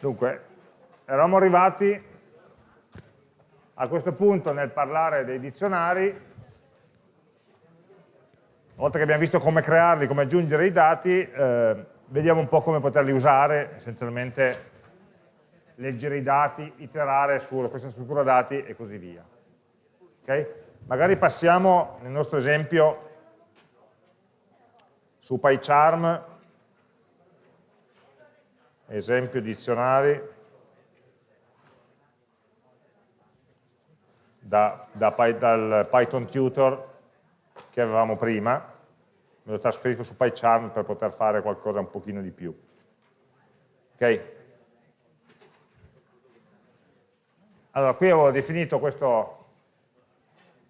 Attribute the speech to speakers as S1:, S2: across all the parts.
S1: Dunque, eravamo arrivati a questo punto nel parlare dei dizionari, una volta che abbiamo visto come crearli, come aggiungere i dati, eh, vediamo un po' come poterli usare, essenzialmente leggere i dati, iterare su questa struttura dati e così via. Okay? Magari passiamo nel nostro esempio su PyCharm esempio dizionari da, da, dal Python tutor che avevamo prima, me lo trasferisco su PyCharm per poter fare qualcosa un pochino di più. Ok? Allora, qui avevo definito questo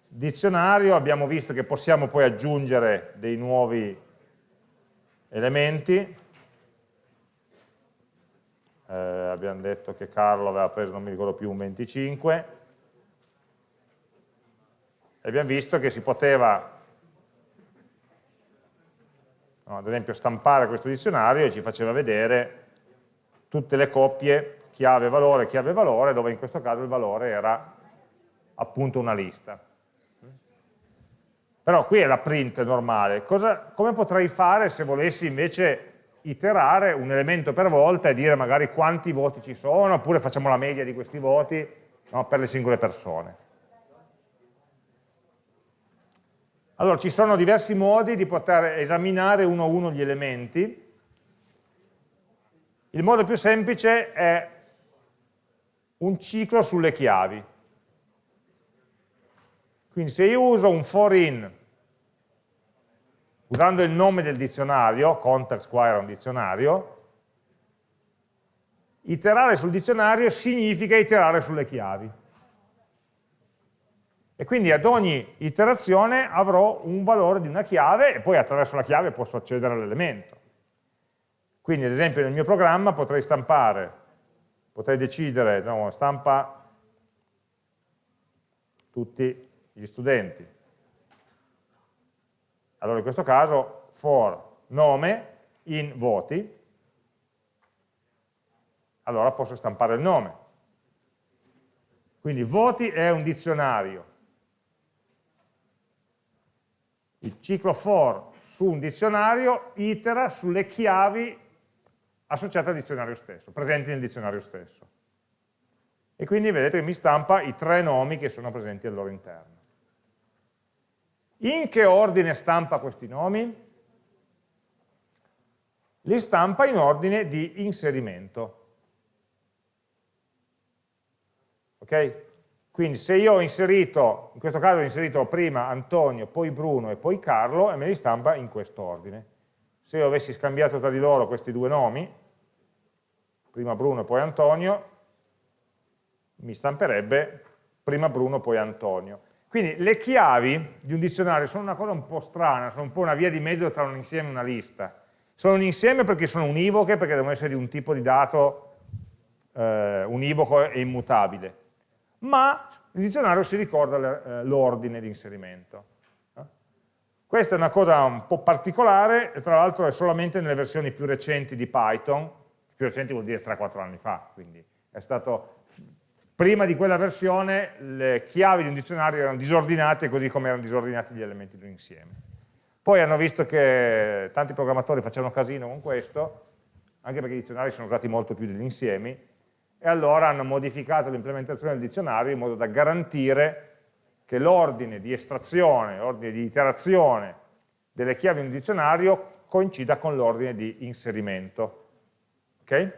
S1: dizionario, abbiamo visto che possiamo poi aggiungere dei nuovi elementi, eh, abbiamo detto che Carlo aveva preso, non mi ricordo più, un 25, e abbiamo visto che si poteva, no, ad esempio, stampare questo dizionario e ci faceva vedere tutte le coppie chiave valore, chiave valore, dove in questo caso il valore era appunto una lista. Però qui è la print normale. Cosa, come potrei fare se volessi invece iterare un elemento per volta e dire magari quanti voti ci sono, oppure facciamo la media di questi voti no, per le singole persone. Allora, ci sono diversi modi di poter esaminare uno a uno gli elementi. Il modo più semplice è un ciclo sulle chiavi. Quindi se io uso un for in usando il nome del dizionario, context qua era un dizionario, iterare sul dizionario significa iterare sulle chiavi. E quindi ad ogni iterazione avrò un valore di una chiave e poi attraverso la chiave posso accedere all'elemento. Quindi ad esempio nel mio programma potrei stampare, potrei decidere, no, stampa tutti gli studenti, allora in questo caso for nome in voti, allora posso stampare il nome. Quindi voti è un dizionario. Il ciclo for su un dizionario itera sulle chiavi associate al dizionario stesso, presenti nel dizionario stesso. E quindi vedete che mi stampa i tre nomi che sono presenti al loro interno. In che ordine stampa questi nomi? Li stampa in ordine di inserimento. Ok? Quindi se io ho inserito, in questo caso ho inserito prima Antonio, poi Bruno e poi Carlo, e me li stampa in questo ordine. Se io avessi scambiato tra di loro questi due nomi, prima Bruno e poi Antonio, mi stamperebbe prima Bruno e poi Antonio. Quindi le chiavi di un dizionario sono una cosa un po' strana, sono un po' una via di mezzo tra un insieme e una lista. Sono un insieme perché sono univoche, perché devono essere di un tipo di dato eh, univoco e immutabile. Ma il dizionario si ricorda eh, l'ordine di inserimento. Eh? Questa è una cosa un po' particolare, tra l'altro è solamente nelle versioni più recenti di Python, più recenti vuol dire 3-4 anni fa, quindi è stato Prima di quella versione le chiavi di un dizionario erano disordinate così come erano disordinati gli elementi di un insieme. Poi hanno visto che tanti programmatori facevano casino con questo, anche perché i dizionari sono usati molto più degli insiemi, e allora hanno modificato l'implementazione del dizionario in modo da garantire che l'ordine di estrazione, l'ordine di iterazione delle chiavi in un dizionario coincida con l'ordine di inserimento. Okay?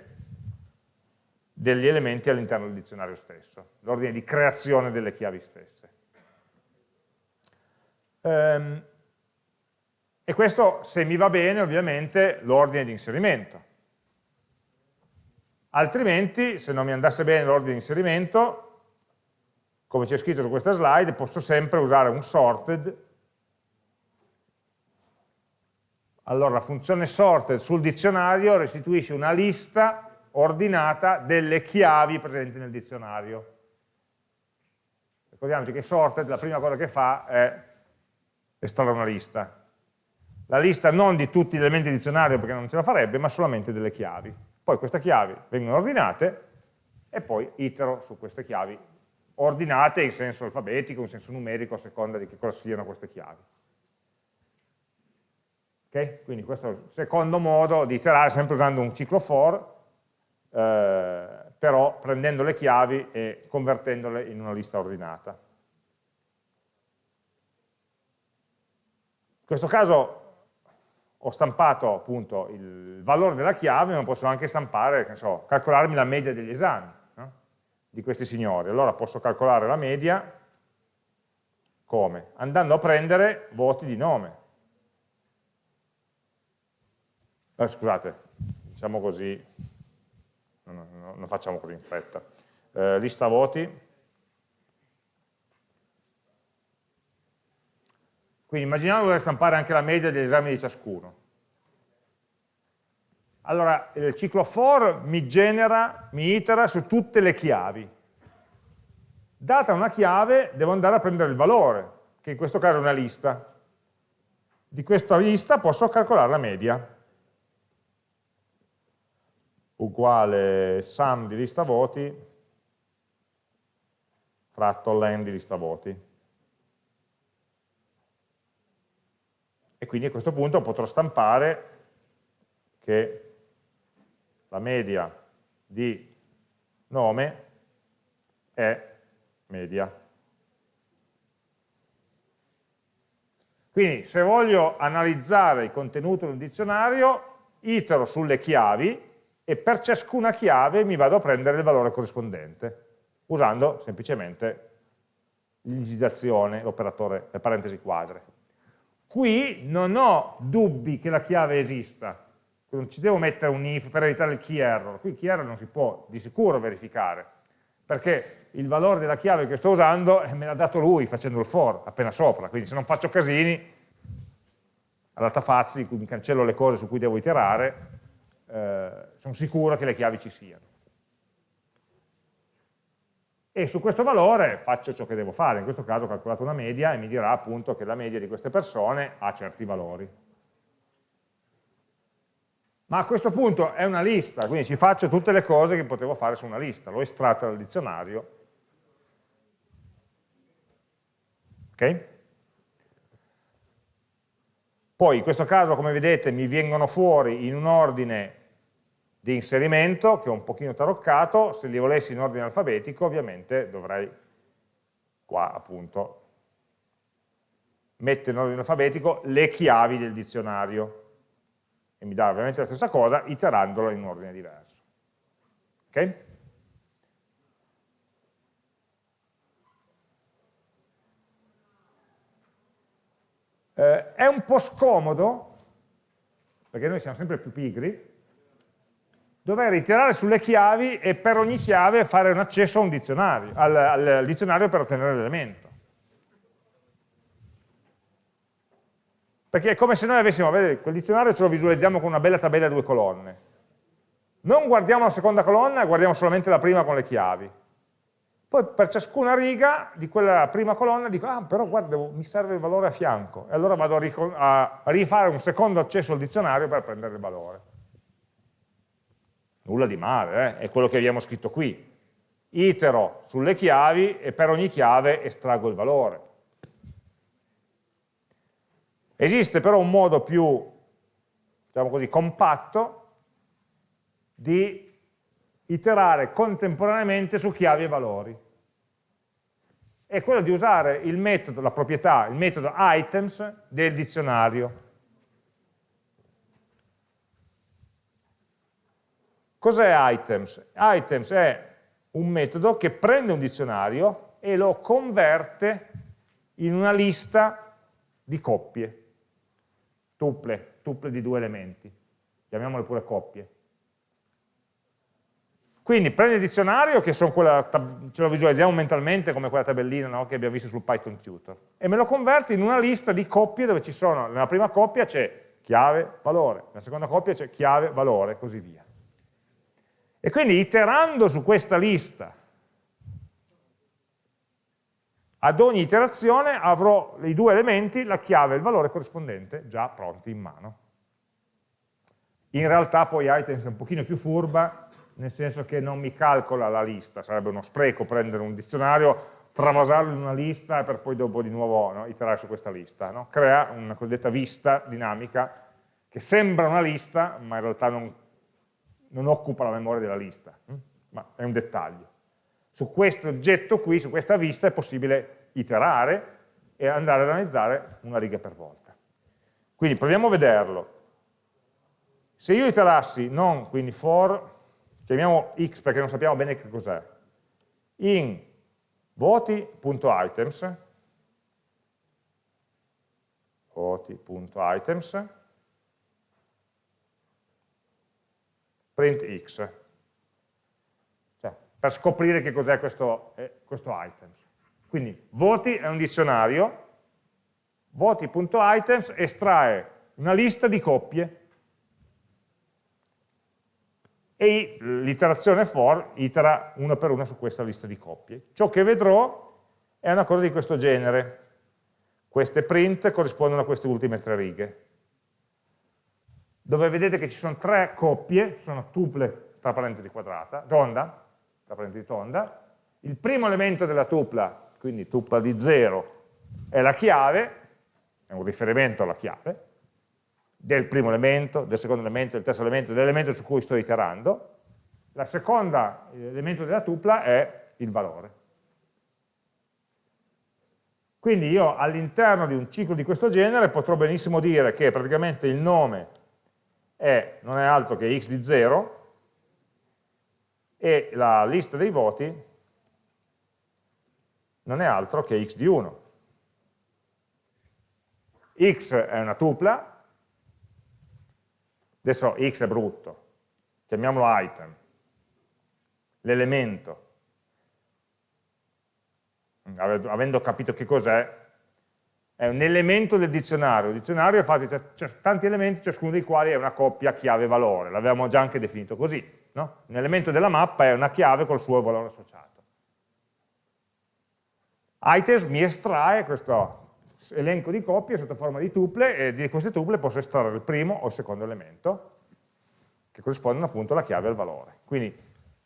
S1: Degli elementi all'interno del dizionario stesso, l'ordine di creazione delle chiavi stesse. Ehm, e questo, se mi va bene, ovviamente, l'ordine di inserimento. Altrimenti, se non mi andasse bene l'ordine di inserimento, come c'è scritto su questa slide, posso sempre usare un sorted. Allora, la funzione sorted sul dizionario restituisce una lista ordinata delle chiavi presenti nel dizionario. Ricordiamoci che sorted la prima cosa che fa è estrarre una lista. La lista non di tutti gli elementi del dizionario perché non ce la farebbe, ma solamente delle chiavi. Poi queste chiavi vengono ordinate e poi itero su queste chiavi ordinate in senso alfabetico, in senso numerico, a seconda di che cosa siano queste chiavi. Okay? Quindi questo è il secondo modo di iterare, sempre usando un ciclo for, eh, però prendendo le chiavi e convertendole in una lista ordinata. In questo caso ho stampato appunto il valore della chiave, ma posso anche stampare, so, calcolarmi la media degli esami no? di questi signori. Allora posso calcolare la media come? Andando a prendere voti di nome. Eh, scusate, diciamo così, non, non, non, facciamo così in fretta. Eh, lista voti. Quindi immaginiamo di voler stampare anche la media degli esami di ciascuno. Allora, il ciclo for mi genera, mi itera su tutte le chiavi. Data una chiave, devo andare a prendere il valore, che in questo caso è una lista. Di questa lista posso calcolare la media. Uguale sum di lista voti fratto len di lista voti. e quindi a questo punto potrò stampare che la media di nome è media. Quindi se voglio analizzare il contenuto del dizionario, itero sulle chiavi e per ciascuna chiave mi vado a prendere il valore corrispondente, usando semplicemente l'indicizzazione, l'operatore, le parentesi quadre. Qui non ho dubbi che la chiave esista, non ci devo mettere un if per evitare il key error, qui il key error non si può di sicuro verificare, perché il valore della chiave che sto usando me l'ha dato lui facendo il for, appena sopra, quindi se non faccio casini, all'altafazzi, in cui mi cancello le cose su cui devo iterare, eh, sono sicuro che le chiavi ci siano e su questo valore faccio ciò che devo fare, in questo caso ho calcolato una media e mi dirà appunto che la media di queste persone ha certi valori. Ma a questo punto è una lista, quindi ci faccio tutte le cose che potevo fare su una lista, l'ho estratta dal dizionario. Ok? Poi in questo caso, come vedete, mi vengono fuori in un ordine di inserimento, che è un pochino taroccato, se li volessi in ordine alfabetico ovviamente dovrei qua appunto mettere in ordine alfabetico le chiavi del dizionario e mi dà ovviamente la stessa cosa iterandolo in un ordine diverso. Ok? Eh, è un po' scomodo, perché noi siamo sempre più pigri, dover iterare sulle chiavi e per ogni chiave fare un accesso un dizionario, al, al dizionario per ottenere l'elemento. Perché è come se noi avessimo, vedete, quel dizionario ce lo visualizziamo con una bella tabella a due colonne. Non guardiamo la seconda colonna, guardiamo solamente la prima con le chiavi. Poi per ciascuna riga di quella prima colonna dico, ah però guarda, mi serve il valore a fianco. E allora vado a, a rifare un secondo accesso al dizionario per prendere il valore. Nulla di male, eh? è quello che abbiamo scritto qui. Itero sulle chiavi e per ogni chiave estraggo il valore. Esiste però un modo più, diciamo così, compatto di iterare contemporaneamente su chiavi e valori. È quello di usare il metodo, la proprietà, il metodo items del dizionario. Cos'è items? Items è un metodo che prende un dizionario e lo converte in una lista di coppie, tuple, tuple di due elementi, chiamiamole pure coppie. Quindi prende il dizionario, che quella, ce lo visualizziamo mentalmente come quella tabellina no, che abbiamo visto sul Python Tutor, e me lo converte in una lista di coppie dove ci sono, nella prima coppia c'è chiave, valore, nella seconda coppia c'è chiave, valore, e così via. E quindi iterando su questa lista, ad ogni iterazione avrò i due elementi, la chiave e il valore corrispondente già pronti in mano. In realtà poi items è un pochino più furba, nel senso che non mi calcola la lista, sarebbe uno spreco prendere un dizionario, travasarlo in una lista per poi dopo di nuovo no, iterare su questa lista. No? Crea una cosiddetta vista dinamica che sembra una lista, ma in realtà non, non occupa la memoria della lista, hm? ma è un dettaglio. Su questo oggetto qui, su questa vista, è possibile iterare e andare ad analizzare una riga per volta. Quindi proviamo a vederlo. Se io iterassi non, quindi for, chiamiamo x perché non sappiamo bene che cos'è, in voti.items, voti.items, print x, cioè, per scoprire che cos'è questo, eh, questo items. Quindi voti è un dizionario, voti.items estrae una lista di coppie e l'iterazione for itera una per una su questa lista di coppie. Ciò che vedrò è una cosa di questo genere. Queste print corrispondono a queste ultime tre righe, dove vedete che ci sono tre coppie, sono tuple tra parentesi quadrata, tonda, tra parentesi tonda, il primo elemento della tupla, quindi tupla di 0, è la chiave, è un riferimento alla chiave, del primo elemento, del secondo elemento, del terzo elemento, dell'elemento su cui sto iterando. La seconda elemento della tupla è il valore. Quindi io all'interno di un ciclo di questo genere potrò benissimo dire che praticamente il nome è, non è altro che x di 0 e la lista dei voti non è altro che x di 1. x è una tupla, Adesso x è brutto, chiamiamolo item, l'elemento. Avendo capito che cos'è, è un elemento del dizionario. Il dizionario è fatto di tanti elementi, ciascuno dei quali è una coppia chiave-valore. L'avevamo già anche definito così. No? Un elemento della mappa è una chiave col suo valore associato. Items mi estrae questo elenco di coppie sotto forma di tuple e di queste tuple posso estrarre il primo o il secondo elemento che corrispondono appunto alla chiave e al valore. Quindi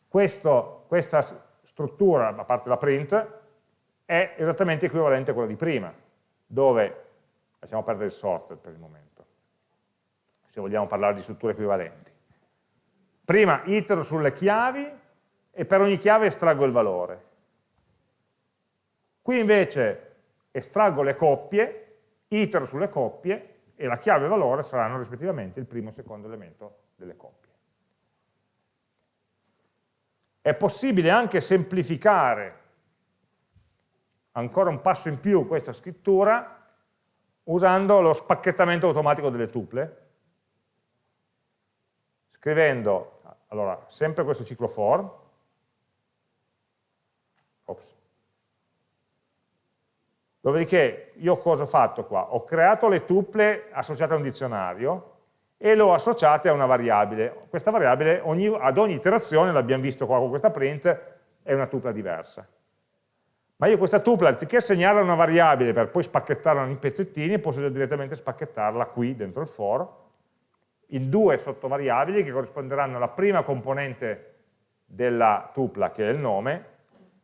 S1: questo, questa struttura, a parte la print, è esattamente equivalente a quella di prima, dove, lasciamo perdere il sorted per il momento, se vogliamo parlare di strutture equivalenti. Prima itero sulle chiavi e per ogni chiave estraggo il valore. Qui invece estraggo le coppie, itero sulle coppie e la chiave e valore saranno rispettivamente il primo e il secondo elemento delle coppie. È possibile anche semplificare ancora un passo in più questa scrittura usando lo spacchettamento automatico delle tuple, scrivendo, allora, sempre questo ciclo for, ops, Dopodiché io cosa ho fatto qua? Ho creato le tuple associate a un dizionario e le ho associate a una variabile. Questa variabile ogni, ad ogni iterazione, l'abbiamo visto qua con questa print, è una tupla diversa. Ma io questa tupla, anziché assegnarla una variabile per poi spacchettarla in pezzettini, posso direttamente spacchettarla qui dentro il for, in due sottovariabili che corrisponderanno alla prima componente della tupla, che è il nome,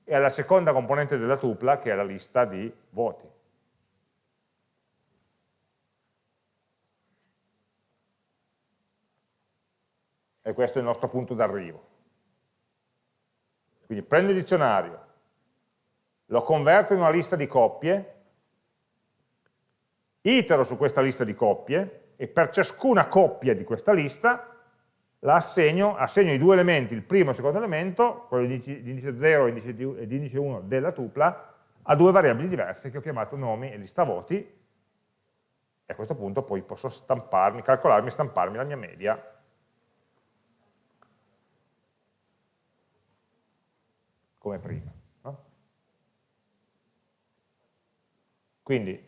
S1: e alla seconda componente della tupla che è la lista di voti. E questo è il nostro punto d'arrivo. Quindi prendo il dizionario, lo converto in una lista di coppie, itero su questa lista di coppie e per ciascuna coppia di questa lista la assegno, assegno i due elementi, il primo e il secondo elemento, quello di indice 0 e di indice 1 della tupla, a due variabili diverse che ho chiamato nomi e lista voti, e a questo punto poi posso stamparmi, calcolarmi e stamparmi la mia media come prima. No? Quindi,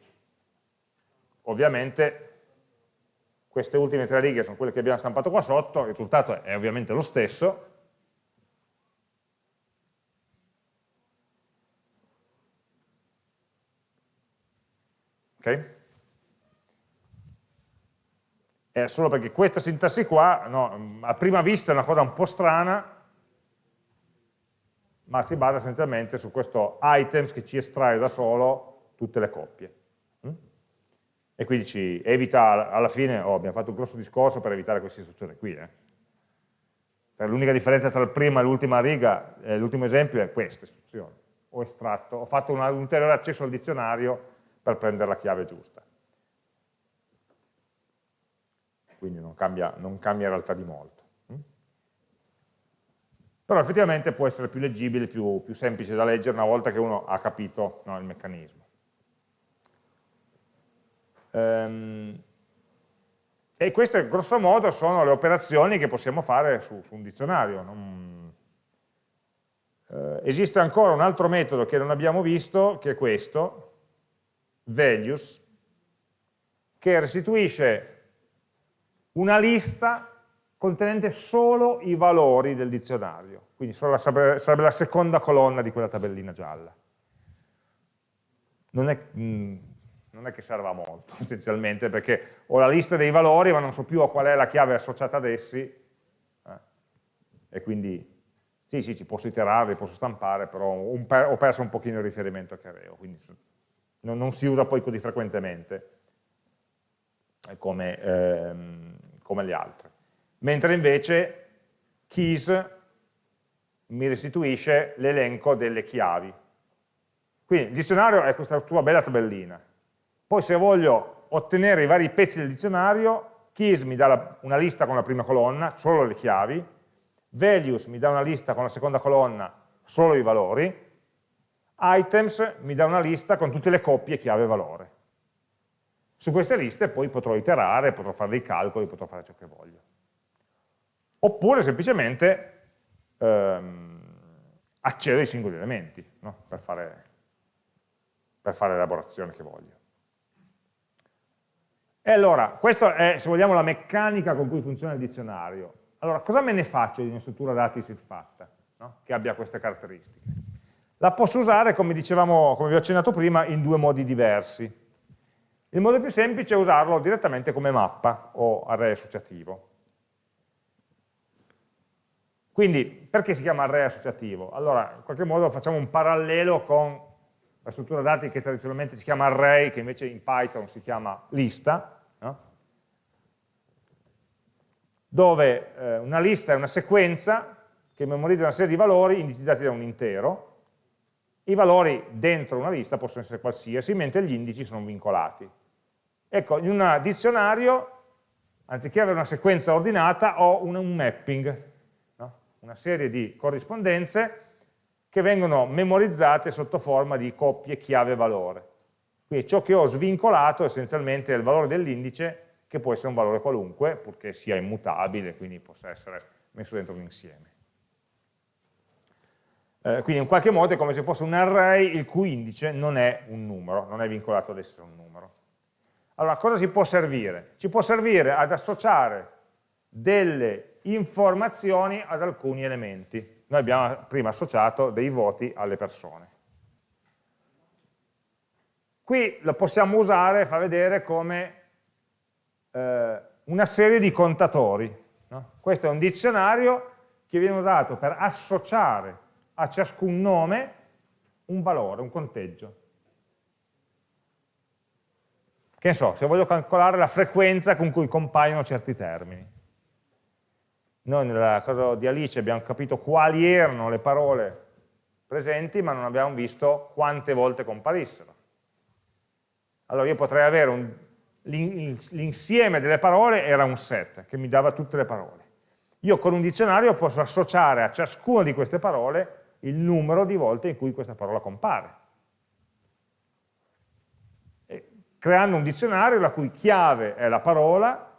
S1: ovviamente, queste ultime tre righe sono quelle che abbiamo stampato qua sotto, il risultato è ovviamente lo stesso, ok? è solo perché questa sintassi qua, no, a prima vista è una cosa un po' strana, ma si basa essenzialmente su questo items che ci estrae da solo tutte le coppie. Mm? E quindi ci evita, alla fine, oh, abbiamo fatto un grosso discorso per evitare questa istruzione qui. Eh. L'unica differenza tra il prima e l'ultima riga, eh, l'ultimo esempio è questa istruzione. Ho estratto, ho fatto un ulteriore accesso al dizionario per prendere la chiave giusta. Quindi non cambia, non cambia in realtà di molto. Mm? Però effettivamente può essere più leggibile, più, più semplice da leggere una volta che uno ha capito no, il meccanismo. Ehm, e queste grosso modo sono le operazioni che possiamo fare su, su un dizionario. Non... Eh, esiste ancora un altro metodo che non abbiamo visto, che è questo, values, che restituisce una lista contenente solo i valori del dizionario, quindi sarebbe, sarebbe la seconda colonna di quella tabellina gialla. Non è, mh, mm, non è che serva molto essenzialmente perché ho la lista dei valori ma non so più a qual è la chiave associata ad essi eh, e quindi sì, sì, ci posso iterare, posso stampare, però per, ho perso un pochino il riferimento che avevo, quindi non, non si usa poi così frequentemente come, ehm, come le altre. Mentre invece keys mi restituisce l'elenco delle chiavi. Quindi il dizionario è questa tua bella tabellina. Poi se voglio ottenere i vari pezzi del dizionario, keys mi dà una lista con la prima colonna, solo le chiavi, values mi dà una lista con la seconda colonna, solo i valori, items mi dà una lista con tutte le coppie chiave-valore. Su queste liste poi potrò iterare, potrò fare dei calcoli, potrò fare ciò che voglio. Oppure semplicemente ehm, accedo ai singoli elementi no? per, fare, per fare l'elaborazione che voglio. E allora, questa è, se vogliamo, la meccanica con cui funziona il dizionario. Allora, cosa me ne faccio di una struttura dati siffatta, no? che abbia queste caratteristiche? La posso usare, come dicevamo, come vi ho accennato prima, in due modi diversi. Il modo più semplice è usarlo direttamente come mappa o array associativo. Quindi, perché si chiama array associativo? Allora, in qualche modo facciamo un parallelo con la struttura dati che tradizionalmente si chiama array, che invece in Python si chiama lista, no? dove eh, una lista è una sequenza che memorizza una serie di valori indicizzati da un intero, i valori dentro una lista possono essere qualsiasi, mentre gli indici sono vincolati. Ecco, in un dizionario, anziché avere una sequenza ordinata, ho un, un mapping, no? una serie di corrispondenze che vengono memorizzate sotto forma di coppie chiave-valore. Quindi ciò che ho svincolato essenzialmente è il valore dell'indice, che può essere un valore qualunque, purché sia immutabile, quindi possa essere messo dentro un insieme. Eh, quindi in qualche modo è come se fosse un array il cui indice non è un numero, non è vincolato ad essere un numero. Allora, cosa ci può servire? Ci può servire ad associare delle informazioni ad alcuni elementi. Noi abbiamo prima associato dei voti alle persone. Qui lo possiamo usare, fa vedere come eh, una serie di contatori. No? Questo è un dizionario che viene usato per associare a ciascun nome un valore, un conteggio. Che so, se voglio calcolare la frequenza con cui compaiono certi termini. Noi nella cosa di Alice abbiamo capito quali erano le parole presenti, ma non abbiamo visto quante volte comparissero. Allora io potrei avere l'insieme delle parole era un set che mi dava tutte le parole. Io con un dizionario posso associare a ciascuna di queste parole il numero di volte in cui questa parola compare. creando un dizionario la cui chiave è la parola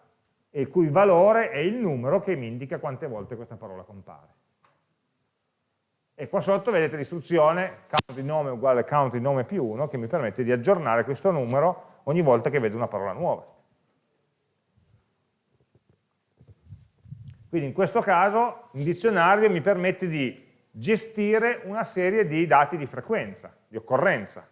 S1: e il cui valore è il numero che mi indica quante volte questa parola compare. E qua sotto vedete l'istruzione count di nome uguale count di nome più 1 che mi permette di aggiornare questo numero ogni volta che vedo una parola nuova. Quindi in questo caso un dizionario mi permette di gestire una serie di dati di frequenza, di occorrenza.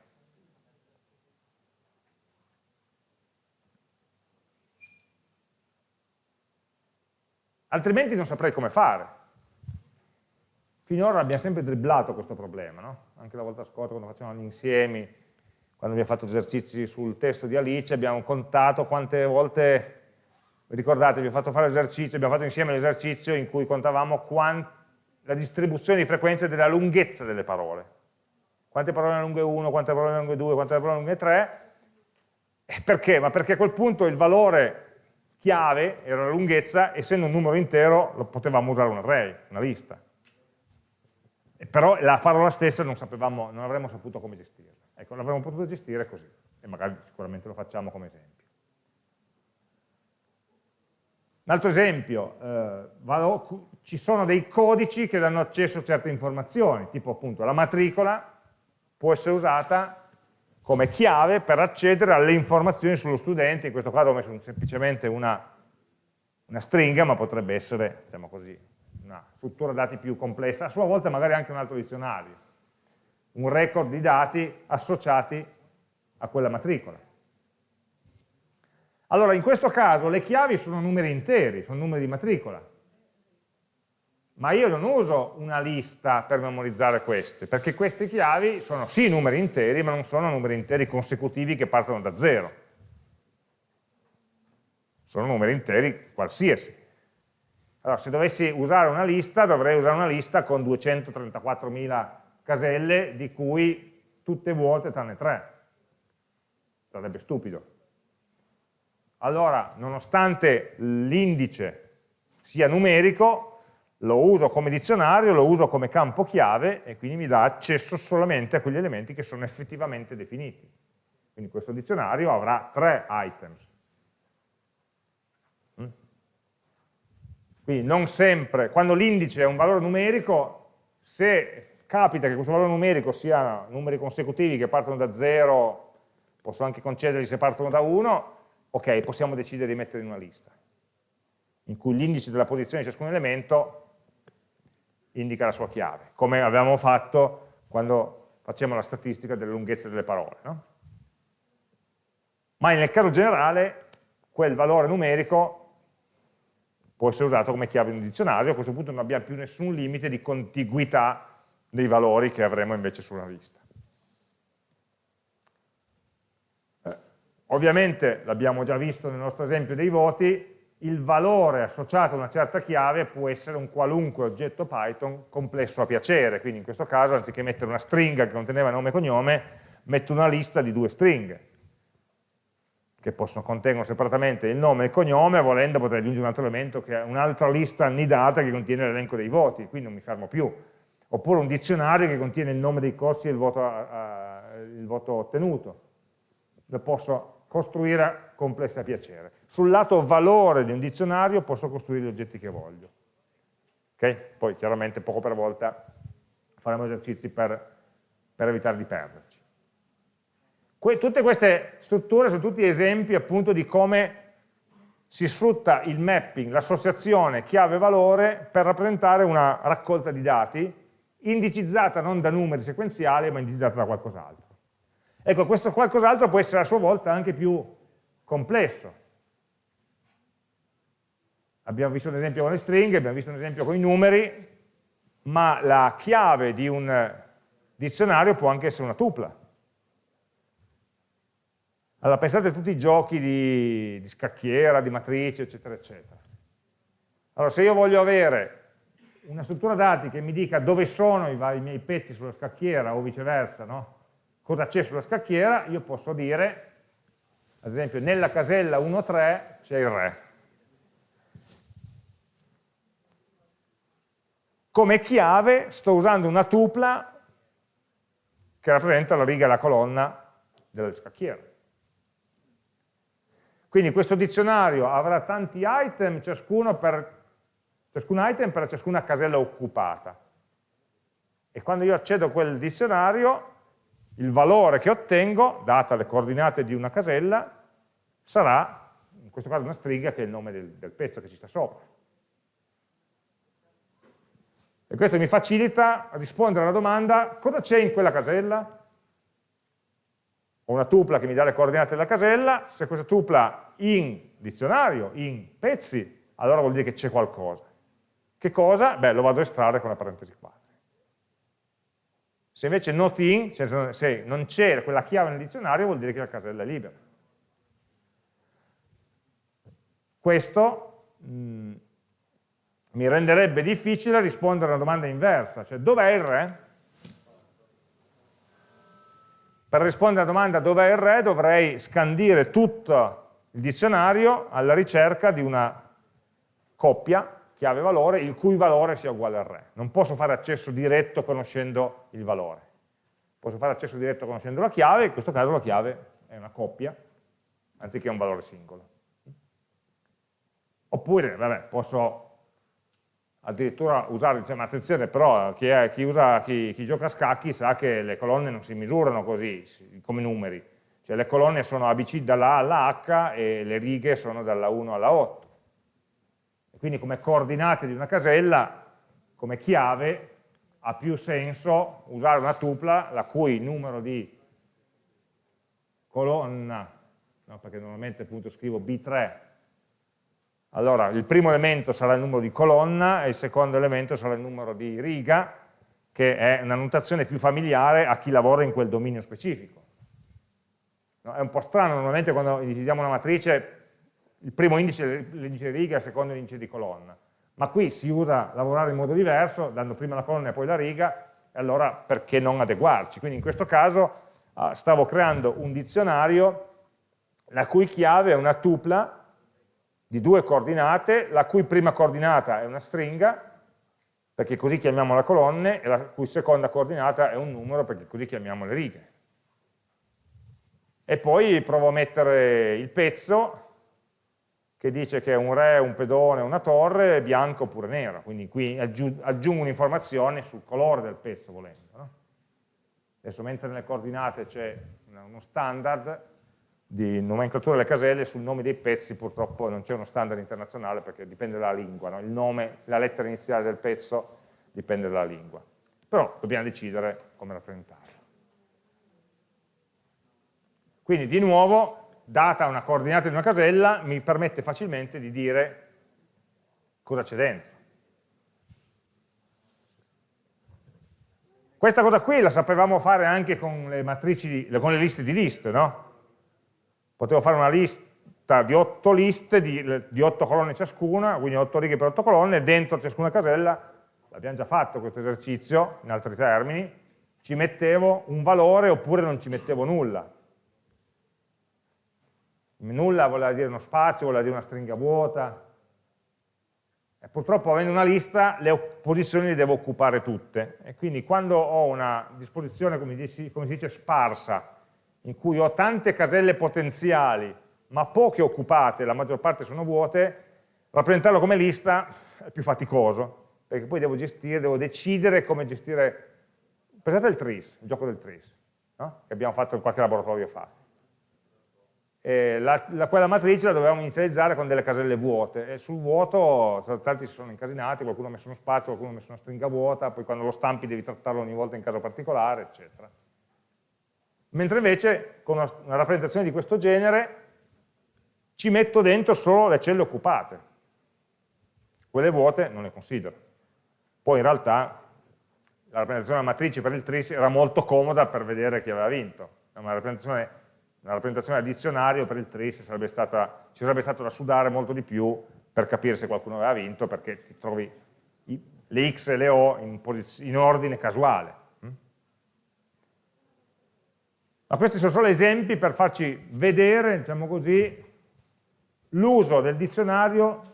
S1: altrimenti non saprei come fare. Finora abbiamo sempre dribblato questo problema, no? anche la volta scorsa quando facevamo gli insiemi, quando abbiamo fatto esercizi sul testo di Alice, abbiamo contato quante volte, ricordate, abbiamo fatto fare l'esercizio, abbiamo fatto insieme l'esercizio in cui contavamo la distribuzione di frequenze della lunghezza delle parole. Quante parole lunghe 1, quante parole lunghe 2, quante parole lunghe 3, perché? Ma perché a quel punto il valore chiave era la lunghezza, essendo un numero intero lo potevamo usare un array, una lista. Però la parola stessa non, sapevamo, non avremmo saputo come gestirla. Ecco, l'avremmo potuto gestire così, e magari sicuramente lo facciamo come esempio. Un altro esempio, eh, vado, ci sono dei codici che danno accesso a certe informazioni, tipo appunto la matricola può essere usata come chiave per accedere alle informazioni sullo studente, in questo caso ho messo semplicemente una, una stringa, ma potrebbe essere, diciamo così, una struttura dati più complessa, a sua volta magari anche un altro dizionario, un record di dati associati a quella matricola. Allora, in questo caso le chiavi sono numeri interi, sono numeri di matricola, ma io non uso una lista per memorizzare queste, perché queste chiavi sono sì numeri interi, ma non sono numeri interi consecutivi che partono da zero. Sono numeri interi qualsiasi. Allora, se dovessi usare una lista, dovrei usare una lista con 234.000 caselle, di cui tutte vuote tranne tre. Sarebbe stupido. Allora, nonostante l'indice sia numerico, lo uso come dizionario, lo uso come campo chiave e quindi mi dà accesso solamente a quegli elementi che sono effettivamente definiti. Quindi questo dizionario avrà tre items. Quindi non sempre, quando l'indice è un valore numerico, se capita che questo valore numerico sia numeri consecutivi che partono da 0, posso anche concederli se partono da 1, ok, possiamo decidere di mettere in una lista, in cui l'indice della posizione di ciascun elemento indica la sua chiave, come avevamo fatto quando facciamo la statistica delle lunghezze delle parole. No? Ma nel caso generale quel valore numerico può essere usato come chiave in un dizionario, a questo punto non abbiamo più nessun limite di contiguità dei valori che avremo invece sulla lista. Eh, ovviamente, l'abbiamo già visto nel nostro esempio dei voti, il valore associato a una certa chiave può essere un qualunque oggetto Python complesso a piacere, quindi in questo caso anziché mettere una stringa che conteneva nome e cognome, metto una lista di due stringhe, che possono, contengono separatamente il nome e il cognome, volendo potrei aggiungere un altro elemento, che è un'altra lista annidata che contiene l'elenco dei voti, quindi non mi fermo più. Oppure un dizionario che contiene il nome dei corsi e il voto, uh, il voto ottenuto. Lo posso costruire a piacere. Sul lato valore di un dizionario posso costruire gli oggetti che voglio. Okay? Poi chiaramente poco per volta faremo esercizi per, per evitare di perderci. Que tutte queste strutture sono tutti esempi appunto di come si sfrutta il mapping, l'associazione chiave-valore per rappresentare una raccolta di dati indicizzata non da numeri sequenziali ma indicizzata da qualcos'altro. Ecco, questo qualcos'altro può essere a sua volta anche più complesso. Abbiamo visto un esempio con le stringhe, abbiamo visto un esempio con i numeri, ma la chiave di un dizionario può anche essere una tupla. Allora pensate a tutti i giochi di, di scacchiera, di matrice, eccetera, eccetera. Allora se io voglio avere una struttura dati che mi dica dove sono i vari miei pezzi sulla scacchiera o viceversa, no? cosa c'è sulla scacchiera, io posso dire, ad esempio, nella casella 1-3 c'è il re. Come chiave sto usando una tupla che rappresenta la riga e la colonna della scacchiera. Quindi questo dizionario avrà tanti item, ciascuno per, ciascun item per ciascuna casella occupata. E quando io accedo a quel dizionario il valore che ottengo, data le coordinate di una casella, sarà, in questo caso una stringa che è il nome del, del pezzo che ci sta sopra. E questo mi facilita rispondere alla domanda cosa c'è in quella casella? Ho una tupla che mi dà le coordinate della casella, se questa tupla in dizionario, in pezzi, allora vuol dire che c'è qualcosa. Che cosa? Beh, lo vado a estrarre con la parentesi quadri. Se invece not in, cioè se non c'è quella chiave nel dizionario, vuol dire che la casella è libera. Questo mh, mm, mi renderebbe difficile rispondere a una domanda inversa, cioè dov'è il re? Per rispondere alla domanda dov'è il re dovrei scandire tutto il dizionario alla ricerca di una coppia chiave-valore il cui valore sia uguale al re. Non posso fare accesso diretto conoscendo il valore. Posso fare accesso diretto conoscendo la chiave, in questo caso la chiave è una coppia, anziché un valore singolo. Oppure, vabbè, posso addirittura usare, diciamo, attenzione però, chi, è, chi, usa, chi, chi, gioca a scacchi sa che le colonne non si misurano così, come numeri, cioè le colonne sono ABC dalla A alla H e le righe sono dalla 1 alla 8. E quindi come coordinate di una casella, come chiave, ha più senso usare una tupla la cui numero di colonna, no, perché normalmente appunto scrivo B3 allora, il primo elemento sarà il numero di colonna e il secondo elemento sarà il numero di riga, che è una notazione più familiare a chi lavora in quel dominio specifico. No, è un po' strano, normalmente quando individuiamo una matrice, il primo indice è l'indice di riga e il secondo è l'indice di colonna. Ma qui si usa lavorare in modo diverso, dando prima la colonna e poi la riga, e allora perché non adeguarci? Quindi in questo caso ah, stavo creando un dizionario la cui chiave è una tupla di due coordinate, la cui prima coordinata è una stringa, perché così chiamiamo le colonne, e la cui seconda coordinata è un numero, perché così chiamiamo le righe. E poi provo a mettere il pezzo, che dice che è un re, un pedone, una torre, bianco oppure nero, quindi qui aggiungo un'informazione sul colore del pezzo volendo. No? Adesso mentre nelle coordinate c'è uno standard, di nomenclatura delle caselle sul nome dei pezzi purtroppo non c'è uno standard internazionale perché dipende dalla lingua, no? il nome, la lettera iniziale del pezzo dipende dalla lingua, però dobbiamo decidere come rappresentarlo. Quindi di nuovo, data una coordinata di una casella, mi permette facilmente di dire cosa c'è dentro. Questa cosa qui la sapevamo fare anche con le matrici, con le liste di liste, no? Potevo fare una lista di otto liste di, di otto colonne ciascuna, quindi otto righe per otto colonne, dentro ciascuna casella, l'abbiamo già fatto questo esercizio, in altri termini, ci mettevo un valore oppure non ci mettevo nulla. Nulla voleva dire uno spazio, voleva dire una stringa vuota. E purtroppo avendo una lista le posizioni le devo occupare tutte. E quindi quando ho una disposizione, come, dici, come si dice, sparsa, in cui ho tante caselle potenziali ma poche occupate, la maggior parte sono vuote, rappresentarlo come lista è più faticoso, perché poi devo gestire, devo decidere come gestire, pensate al tris, il gioco del tris, no? che abbiamo fatto in qualche laboratorio fa. La, la, quella matrice la dovevamo inizializzare con delle caselle vuote e sul vuoto tanti si sono incasinati, qualcuno ha messo uno spazio, qualcuno ha messo una stringa vuota, poi quando lo stampi devi trattarlo ogni volta in caso particolare, eccetera mentre invece con una, rappresentazione di questo genere ci metto dentro solo le celle occupate, quelle vuote non le considero. Poi in realtà la rappresentazione della matrice per il tris era molto comoda per vedere chi aveva vinto, una rappresentazione, una rappresentazione a dizionario per il tris sarebbe stata, ci sarebbe stato da sudare molto di più per capire se qualcuno aveva vinto perché ti trovi le x e le o in, in ordine casuale ma questi sono solo esempi per farci vedere, diciamo così, l'uso del dizionario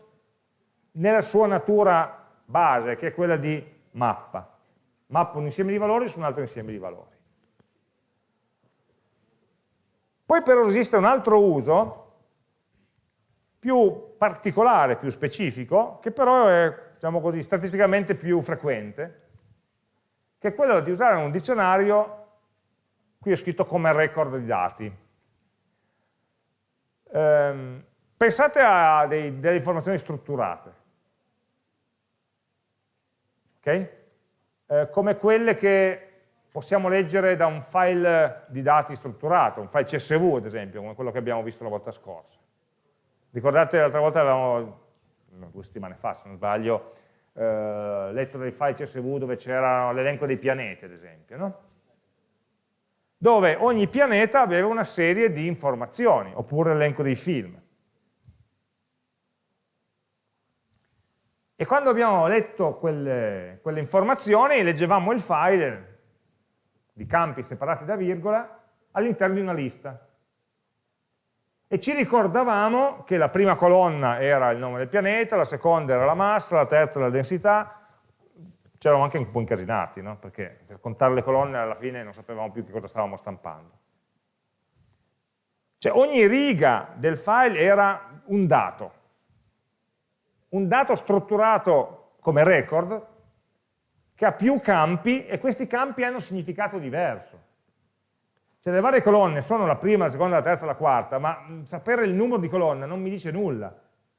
S1: nella sua natura base, che è quella di mappa. Mappa un insieme di valori su un altro insieme di valori. Poi però esiste un altro uso più particolare, più specifico, che però è, diciamo così, statisticamente più frequente, che è quello di usare un dizionario qui ho scritto come record di dati. Eh, pensate a dei, delle informazioni strutturate, okay? eh, come quelle che possiamo leggere da un file di dati strutturato, un file CSV ad esempio, come quello che abbiamo visto la volta scorsa. Ricordate l'altra volta avevamo due settimane fa se non sbaglio, eh, letto dei file CSV dove c'era l'elenco dei pianeti ad esempio, no? Dove ogni pianeta aveva una serie di informazioni, oppure l'elenco dei film. E quando abbiamo letto quelle, quelle informazioni, leggevamo il file di campi separati da virgola all'interno di una lista. E ci ricordavamo che la prima colonna era il nome del pianeta, la seconda era la massa, la terza la densità, c'eravamo anche un po' incasinati, no? perché per contare le colonne alla fine non sapevamo più che cosa stavamo stampando. Cioè ogni riga del file era un dato, un dato strutturato come record che ha più campi e questi campi hanno significato diverso. Cioè le varie colonne sono la prima, la seconda, la terza, la quarta, ma sapere il numero di colonna non mi dice nulla.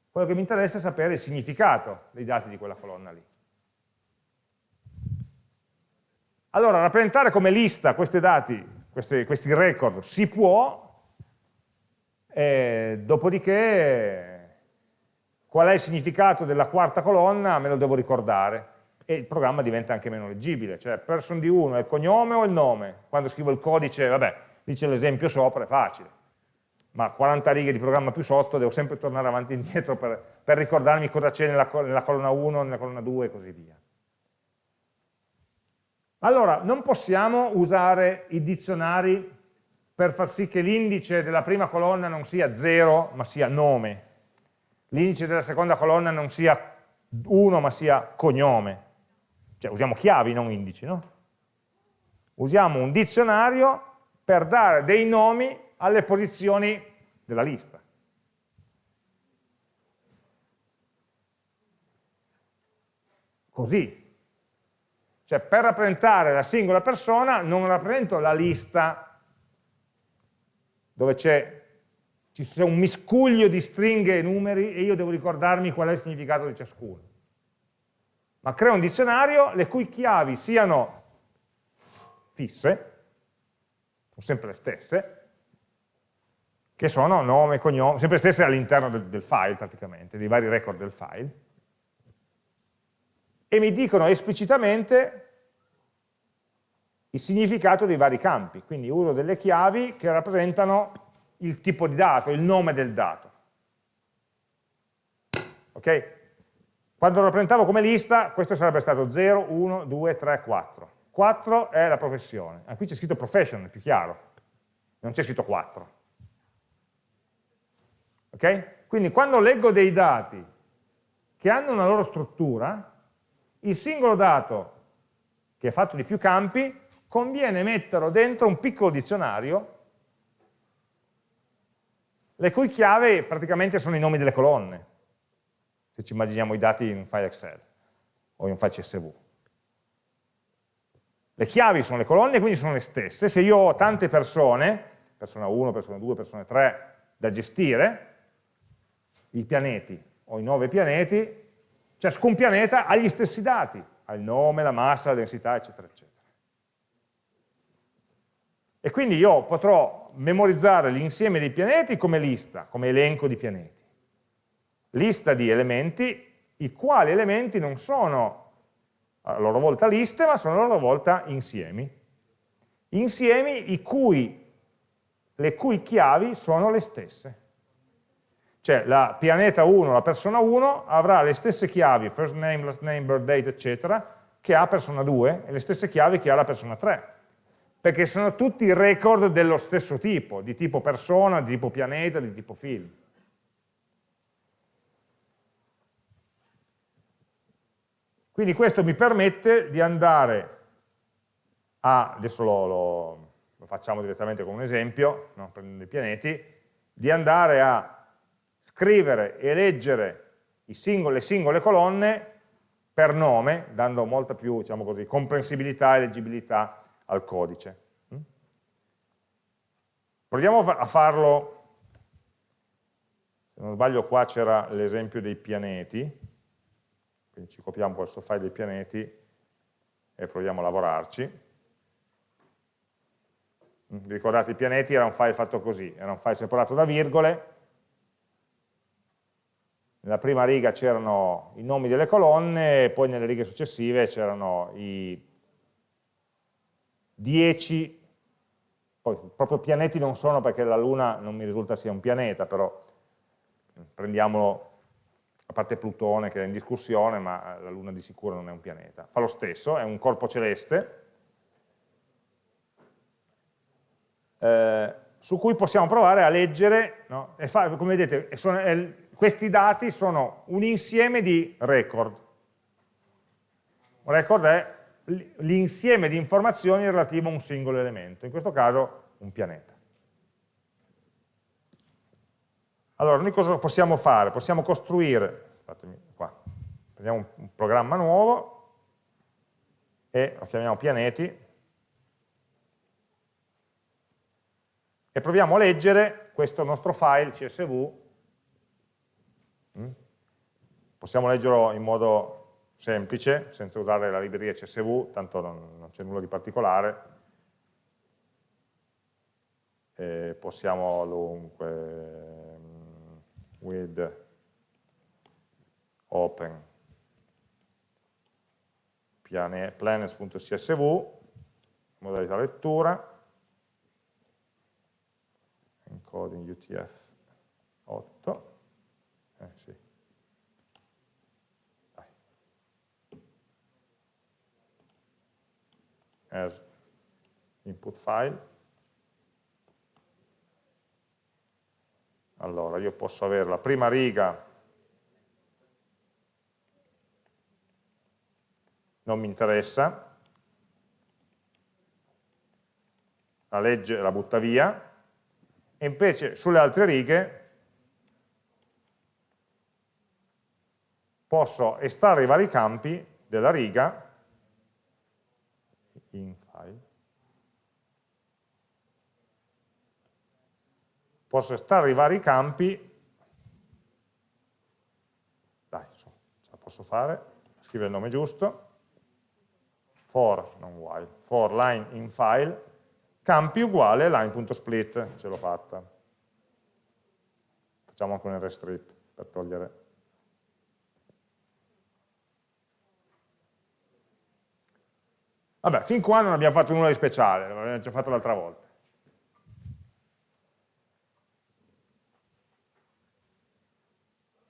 S1: Quello che mi interessa è sapere il significato dei dati di quella colonna lì. Allora, rappresentare come lista questi dati, questi, questi record, si può, eh, dopodiché qual è il significato della quarta colonna me lo devo ricordare. E il programma diventa anche meno leggibile, cioè person di uno è il cognome o il nome, quando scrivo il codice, vabbè, dice l'esempio sopra, è facile, ma 40 righe di programma più sotto devo sempre tornare avanti e indietro per, per ricordarmi cosa c'è nella, nella colonna 1, nella colonna 2 e così via. Allora, non possiamo usare i dizionari per far sì che l'indice della prima colonna non sia 0, ma sia nome. L'indice della seconda colonna non sia 1, ma sia cognome. Cioè, usiamo chiavi, non indici, no? Usiamo un dizionario per dare dei nomi alle posizioni della lista. Così, cioè per rappresentare la singola persona non rappresento la lista dove c'è un miscuglio di stringhe e numeri e io devo ricordarmi qual è il significato di ciascuno. Ma creo un dizionario le cui chiavi siano fisse, sono sempre le stesse, che sono nome, cognome, sempre le stesse all'interno del, del file praticamente, dei vari record del file, e mi dicono esplicitamente il significato dei vari campi, quindi uso delle chiavi che rappresentano il tipo di dato, il nome del dato. Ok? Quando lo rappresentavo come lista, questo sarebbe stato 0, 1, 2, 3, 4. 4 è la professione. Ah, qui c'è scritto profession, è più chiaro. Non c'è scritto 4. Ok? Quindi quando leggo dei dati che hanno una loro struttura, il singolo dato che è fatto di più campi conviene metterlo dentro un piccolo dizionario le cui chiavi praticamente sono i nomi delle colonne, se ci immaginiamo i dati in un file Excel o in un file CSV. Le chiavi sono le colonne, quindi sono le stesse. Se io ho tante persone, persona 1, persona 2, persona 3, da gestire, i pianeti, ho i nove pianeti, ciascun pianeta ha gli stessi dati, ha il nome, la massa, la densità, eccetera, eccetera. E quindi io potrò memorizzare l'insieme dei pianeti come lista, come elenco di pianeti. Lista di elementi, i quali elementi non sono a loro volta liste, ma sono a loro volta insiemi. Insiemi cui, le cui chiavi sono le stesse. Cioè la pianeta 1, la persona 1, avrà le stesse chiavi, first name, last name, birth date, eccetera, che ha persona 2 e le stesse chiavi che ha la persona 3 perché sono tutti record dello stesso tipo, di tipo persona, di tipo pianeta, di tipo film. Quindi questo mi permette di andare a, adesso lo, lo, lo facciamo direttamente con un esempio, no? prendendo i pianeti, di andare a scrivere e leggere singoli, le singole colonne per nome, dando molta più diciamo così, comprensibilità e leggibilità al codice. Mm? Proviamo a farlo, se non sbaglio qua c'era l'esempio dei pianeti, quindi ci copiamo questo file dei pianeti e proviamo a lavorarci. Mm, vi ricordate i pianeti era un file fatto così, era un file separato da virgole, nella prima riga c'erano i nomi delle colonne e poi nelle righe successive c'erano i 10, poi proprio pianeti non sono perché la Luna non mi risulta sia un pianeta, però prendiamolo a parte Plutone che è in discussione, ma la Luna di sicuro non è un pianeta. Fa lo stesso, è un corpo celeste, eh, su cui possiamo provare a leggere, no? fa, come vedete, sono, è, questi dati sono un insieme di record. Un record è l'insieme di informazioni relativo a un singolo elemento, in questo caso un pianeta. Allora, noi cosa possiamo fare? Possiamo costruire, fatemi qua, prendiamo un programma nuovo e lo chiamiamo pianeti e proviamo a leggere questo nostro file CSV. Mm? Possiamo leggerlo in modo semplice, senza usare la libreria CSV, tanto non, non c'è nulla di particolare. E possiamo dunque with open planets.csv, modalità lettura, encoding UTF-8, eh, sì. as input file, Allora, io posso avere la prima riga, non mi interessa, la legge la butta via, e invece sulle altre righe posso estrarre i vari campi della riga in file posso estrarre i vari campi, dai, ce la posso fare, scrivo il nome giusto, for, non while, for line in file, campi uguale line.split, ce l'ho fatta. Facciamo anche un rstrip per togliere. Vabbè, fin qua non abbiamo fatto nulla di speciale, l'abbiamo già fatto l'altra volta.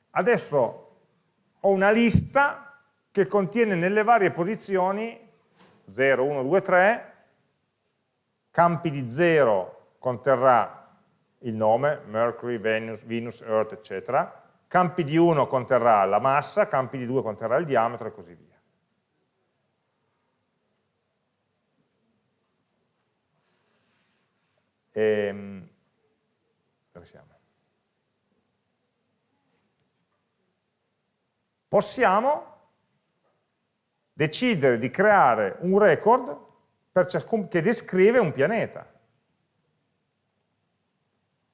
S1: Adesso ho una lista che contiene nelle varie posizioni 0, 1, 2, 3, campi di 0 conterrà il nome, Mercury, Venus, Venus, Earth, eccetera, campi di 1 conterrà la massa, campi di 2 conterrà il diametro e così via. Ehm, dove siamo? possiamo decidere di creare un record che descrive un pianeta.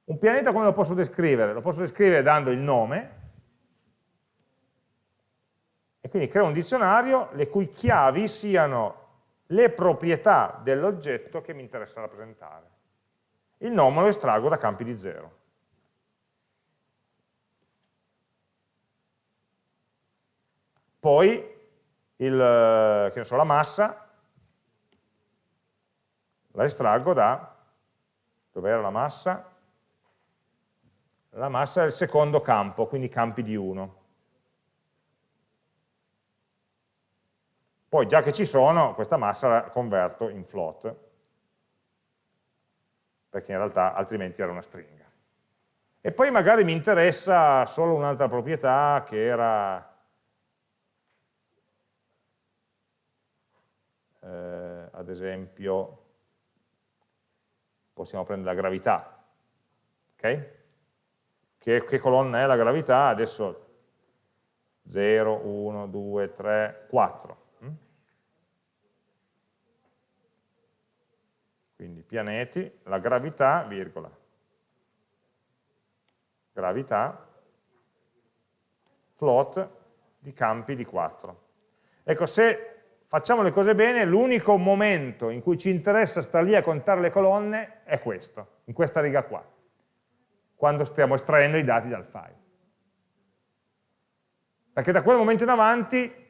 S1: Un pianeta come lo posso descrivere? Lo posso descrivere dando il nome, e quindi creo un dizionario le cui chiavi siano le proprietà dell'oggetto che mi interessa rappresentare. Il nome lo estraggo da campi di zero. Poi il, so, la massa la estraggo da, dov'era la massa? La massa è il secondo campo, quindi campi di 1. Poi già che ci sono, questa massa la converto in float, perché in realtà altrimenti era una stringa. E poi magari mi interessa solo un'altra proprietà che era eh, ad esempio possiamo prendere la gravità, ok? Che, che colonna è la gravità? Adesso 0, 1, 2, 3, 4. Quindi pianeti, la gravità, virgola, gravità, float di campi di 4. Ecco, se facciamo le cose bene, l'unico momento in cui ci interessa stare lì a contare le colonne è questo, in questa riga qua, quando stiamo estraendo i dati dal file. Perché da quel momento in avanti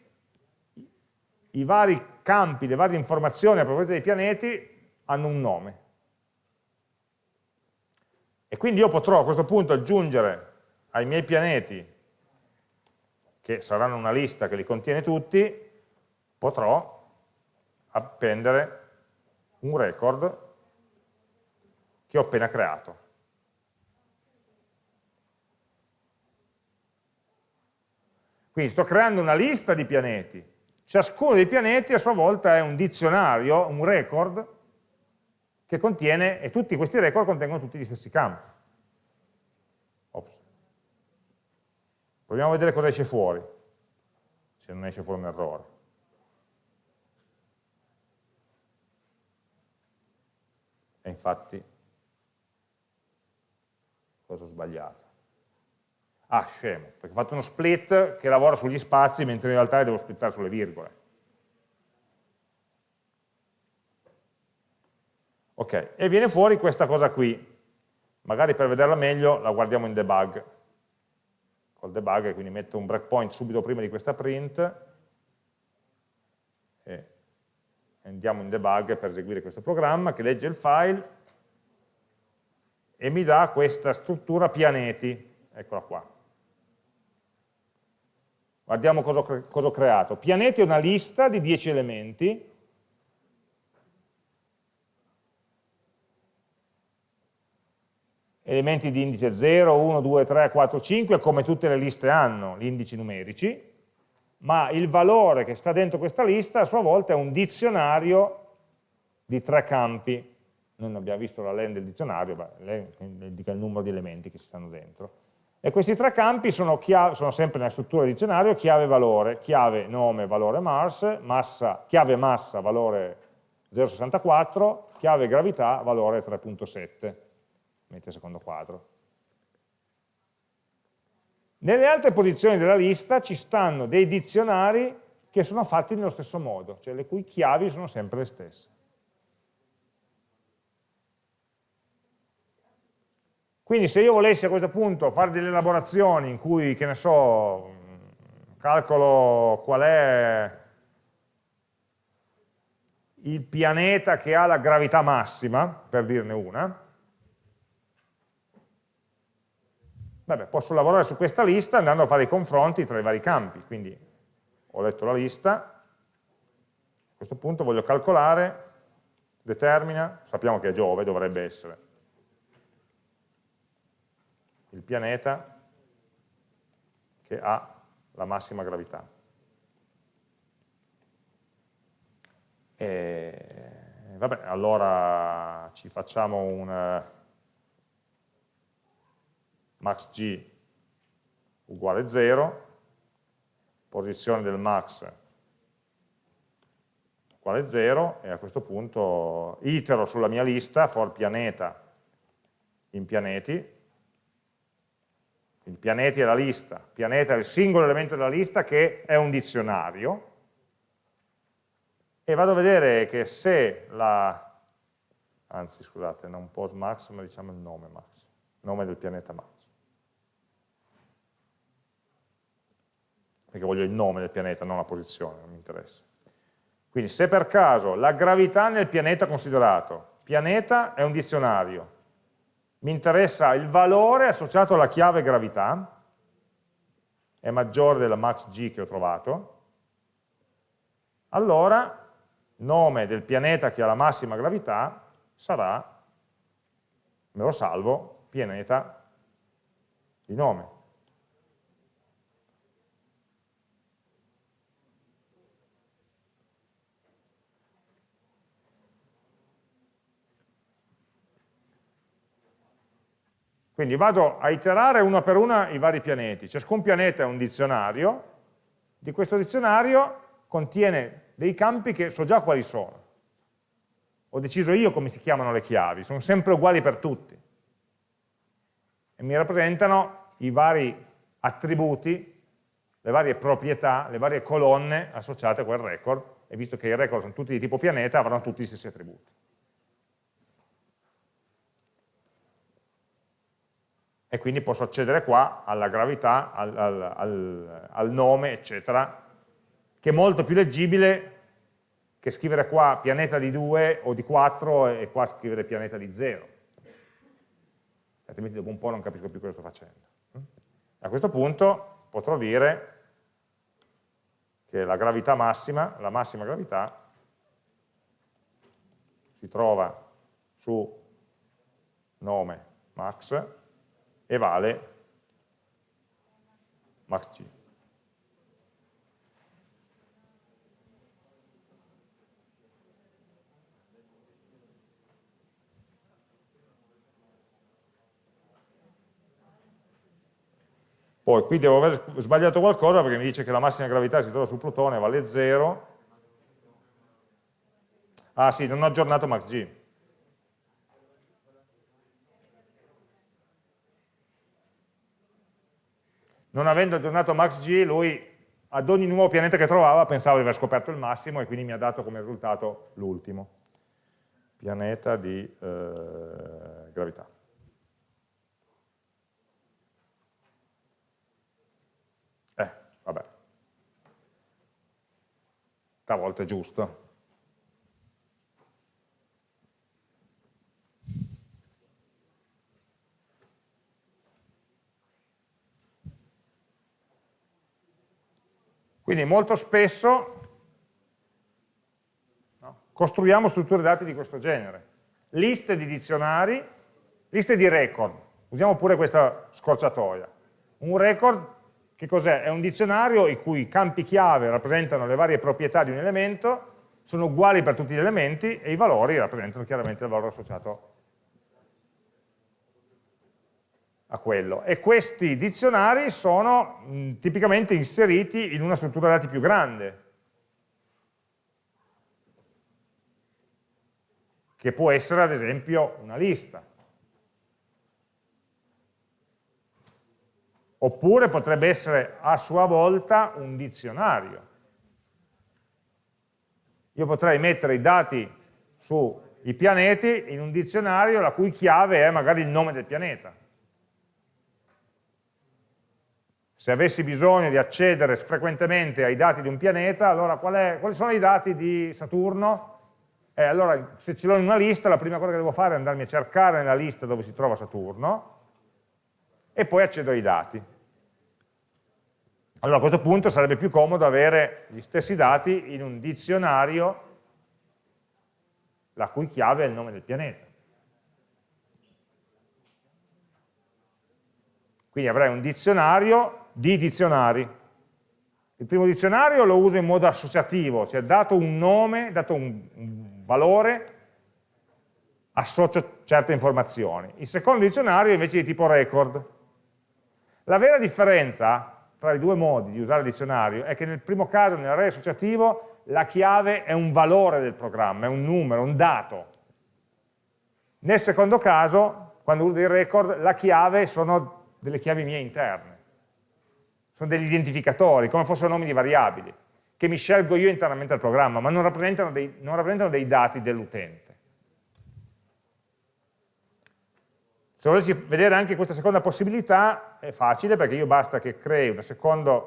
S1: i vari campi, le varie informazioni a proposito dei pianeti hanno un nome. E quindi io potrò a questo punto aggiungere ai miei pianeti, che saranno una lista che li contiene tutti, potrò appendere un record che ho appena creato. Quindi sto creando una lista di pianeti, ciascuno dei pianeti a sua volta è un dizionario, un record, che contiene, e tutti questi record contengono tutti gli stessi campi. Ops. Proviamo a vedere cosa esce fuori, se non esce fuori un errore. E infatti, cosa ho sbagliato? Ah, scemo, perché ho fatto uno split che lavora sugli spazi mentre in realtà devo splittare sulle virgole. Ok, e viene fuori questa cosa qui. Magari per vederla meglio la guardiamo in debug. Col debug, quindi metto un breakpoint subito prima di questa print e andiamo in debug per eseguire questo programma che legge il file e mi dà questa struttura pianeti, eccola qua. Guardiamo cosa ho, cosa ho creato. Pianeti è una lista di 10 elementi, elementi di indice 0, 1, 2, 3, 4, 5, come tutte le liste hanno gli indici numerici, ma il valore che sta dentro questa lista a sua volta è un dizionario di tre campi. Noi non abbiamo visto la len del dizionario, ma len indica il numero di elementi che ci stanno dentro. E questi tre campi sono, chiave, sono sempre nella struttura di dizionario chiave valore, chiave nome valore Mars, massa, chiave massa valore 0,64, chiave gravità valore 3,7, mette secondo quadro. Nelle altre posizioni della lista ci stanno dei dizionari che sono fatti nello stesso modo, cioè le cui chiavi sono sempre le stesse. Quindi se io volessi a questo punto fare delle elaborazioni in cui, che ne so, calcolo qual è il pianeta che ha la gravità massima, per dirne una, vabbè, posso lavorare su questa lista andando a fare i confronti tra i vari campi. Quindi ho letto la lista, a questo punto voglio calcolare, determina, sappiamo che è Giove, dovrebbe essere il pianeta che ha la massima gravità. E, vabbè, allora ci facciamo un max g uguale 0, posizione del max uguale 0 e a questo punto itero sulla mia lista for pianeta in pianeti il pianeti è la lista, pianeta è il singolo elemento della lista che è un dizionario, e vado a vedere che se la, anzi scusate, non pos max, ma diciamo il nome max, nome del pianeta max. Perché voglio il nome del pianeta, non la posizione, non mi interessa. Quindi se per caso la gravità nel pianeta considerato, pianeta è un dizionario, mi interessa il valore associato alla chiave gravità, è maggiore della max g che ho trovato, allora nome del pianeta che ha la massima gravità sarà, me lo salvo, pianeta di nome. Quindi vado a iterare uno per uno i vari pianeti. Ciascun pianeta è un dizionario, di questo dizionario contiene dei campi che so già quali sono. Ho deciso io come si chiamano le chiavi, sono sempre uguali per tutti. E mi rappresentano i vari attributi, le varie proprietà, le varie colonne associate a quel record, e visto che i record sono tutti di tipo pianeta, avranno tutti gli stessi attributi. E quindi posso accedere qua alla gravità, al, al, al, al nome, eccetera, che è molto più leggibile che scrivere qua pianeta di 2 o di 4 e qua scrivere pianeta di 0. Altrimenti dopo un po' non capisco più cosa sto facendo. A questo punto potrò dire che la gravità massima, la massima gravità, si trova su nome max e vale max c. Poi qui devo aver sbagliato qualcosa perché mi dice che la massima gravità si trova sul Plutone vale 0. Ah sì, non ho aggiornato max Non avendo aggiornato max g, lui ad ogni nuovo pianeta che trovava pensava di aver scoperto il massimo e quindi mi ha dato come risultato l'ultimo. Pianeta di eh, gravità. Vabbè. Stavolta è giusto. Quindi molto spesso no, costruiamo strutture dati di questo genere. Liste di dizionari, liste di record. Usiamo pure questa scorciatoia. Un record che cos'è? È un dizionario i cui campi chiave rappresentano le varie proprietà di un elemento, sono uguali per tutti gli elementi e i valori rappresentano chiaramente il valore associato a quello. E questi dizionari sono mh, tipicamente inseriti in una struttura dati più grande, che può essere ad esempio una lista. oppure potrebbe essere a sua volta un dizionario. Io potrei mettere i dati sui pianeti in un dizionario la cui chiave è magari il nome del pianeta. Se avessi bisogno di accedere frequentemente ai dati di un pianeta, allora qual è, quali sono i dati di Saturno? Eh, allora, se ce l'ho in una lista, la prima cosa che devo fare è andarmi a cercare nella lista dove si trova Saturno, e poi accedo ai dati. Allora a questo punto sarebbe più comodo avere gli stessi dati in un dizionario la cui chiave è il nome del pianeta. Quindi avrei un dizionario di dizionari. Il primo dizionario lo uso in modo associativo, cioè dato un nome, dato un, valore, associo certe informazioni. Il secondo dizionario invece è di tipo record. La vera differenza tra i due modi di usare il dizionario è che nel primo caso, nell'array associativo, la chiave è un valore del programma, è un numero, un dato. Nel secondo caso, quando uso dei record, la chiave sono delle chiavi mie interne. Sono degli identificatori, come fossero nomi di variabili, che mi scelgo io internamente al programma, ma non rappresentano dei, non rappresentano dei dati dell'utente. Se volessi vedere anche questa seconda possibilità è facile perché io basta che crei una seconda,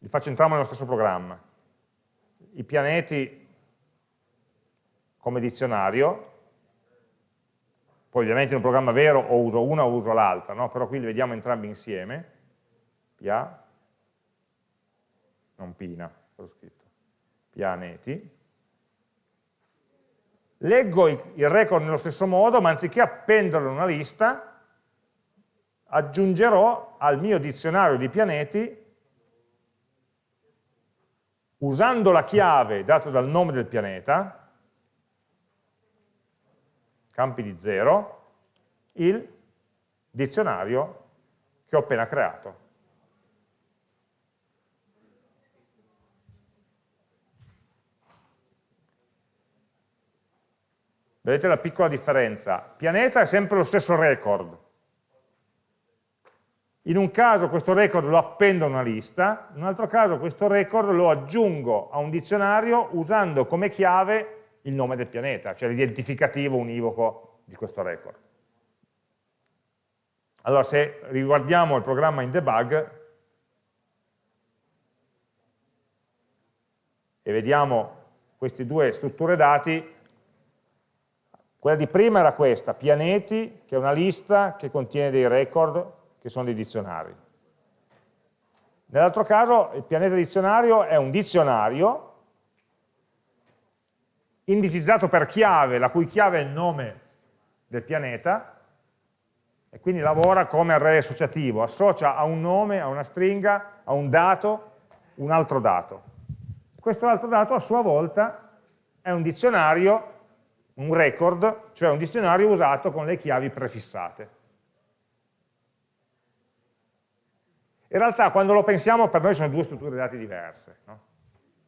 S1: li faccio entrambi nello stesso programma, i pianeti come dizionario, poi ovviamente in un programma vero o uso una o uso l'altra, no? però qui li vediamo entrambi insieme, pia, non pina, ho scritto, pianeti, leggo il record nello stesso modo, ma anziché appenderlo in una lista, aggiungerò al mio dizionario di pianeti, usando la chiave data dal nome del pianeta, campi di zero, il dizionario che ho appena creato. Vedete la piccola differenza? Pianeta è sempre lo stesso record. In un caso questo record lo appendo a una lista, in un altro caso questo record lo aggiungo a un dizionario usando come chiave il nome del pianeta, cioè l'identificativo univoco di questo record. Allora se riguardiamo il programma in debug e vediamo queste due strutture dati, quella di prima era questa, pianeti, che è una lista che contiene dei record che sono dei dizionari. Nell'altro caso il pianeta dizionario è un dizionario indicizzato per chiave, la cui chiave è il nome del pianeta, e quindi lavora come array associativo, associa a un nome, a una stringa, a un dato, un altro dato. Questo altro dato a sua volta è un dizionario, un record, cioè un dizionario usato con le chiavi prefissate. In realtà quando lo pensiamo per noi sono due strutture dati diverse. No?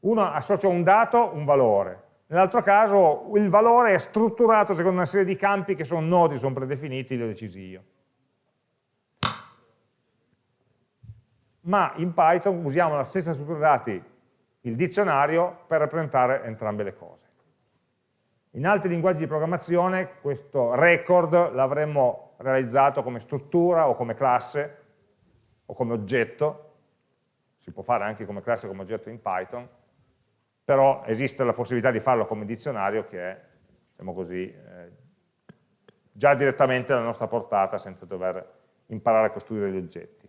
S1: Uno associa un dato, un valore, nell'altro caso il valore è strutturato secondo una serie di campi che sono noti, sono predefiniti, li ho decisi io. Ma in Python usiamo la stessa struttura dati, il dizionario, per rappresentare entrambe le cose. In altri linguaggi di programmazione questo record l'avremmo realizzato come struttura o come classe o come oggetto, si può fare anche come classe o come oggetto in Python, però esiste la possibilità di farlo come dizionario che è, diciamo così, eh, già direttamente alla nostra portata senza dover imparare a costruire gli oggetti.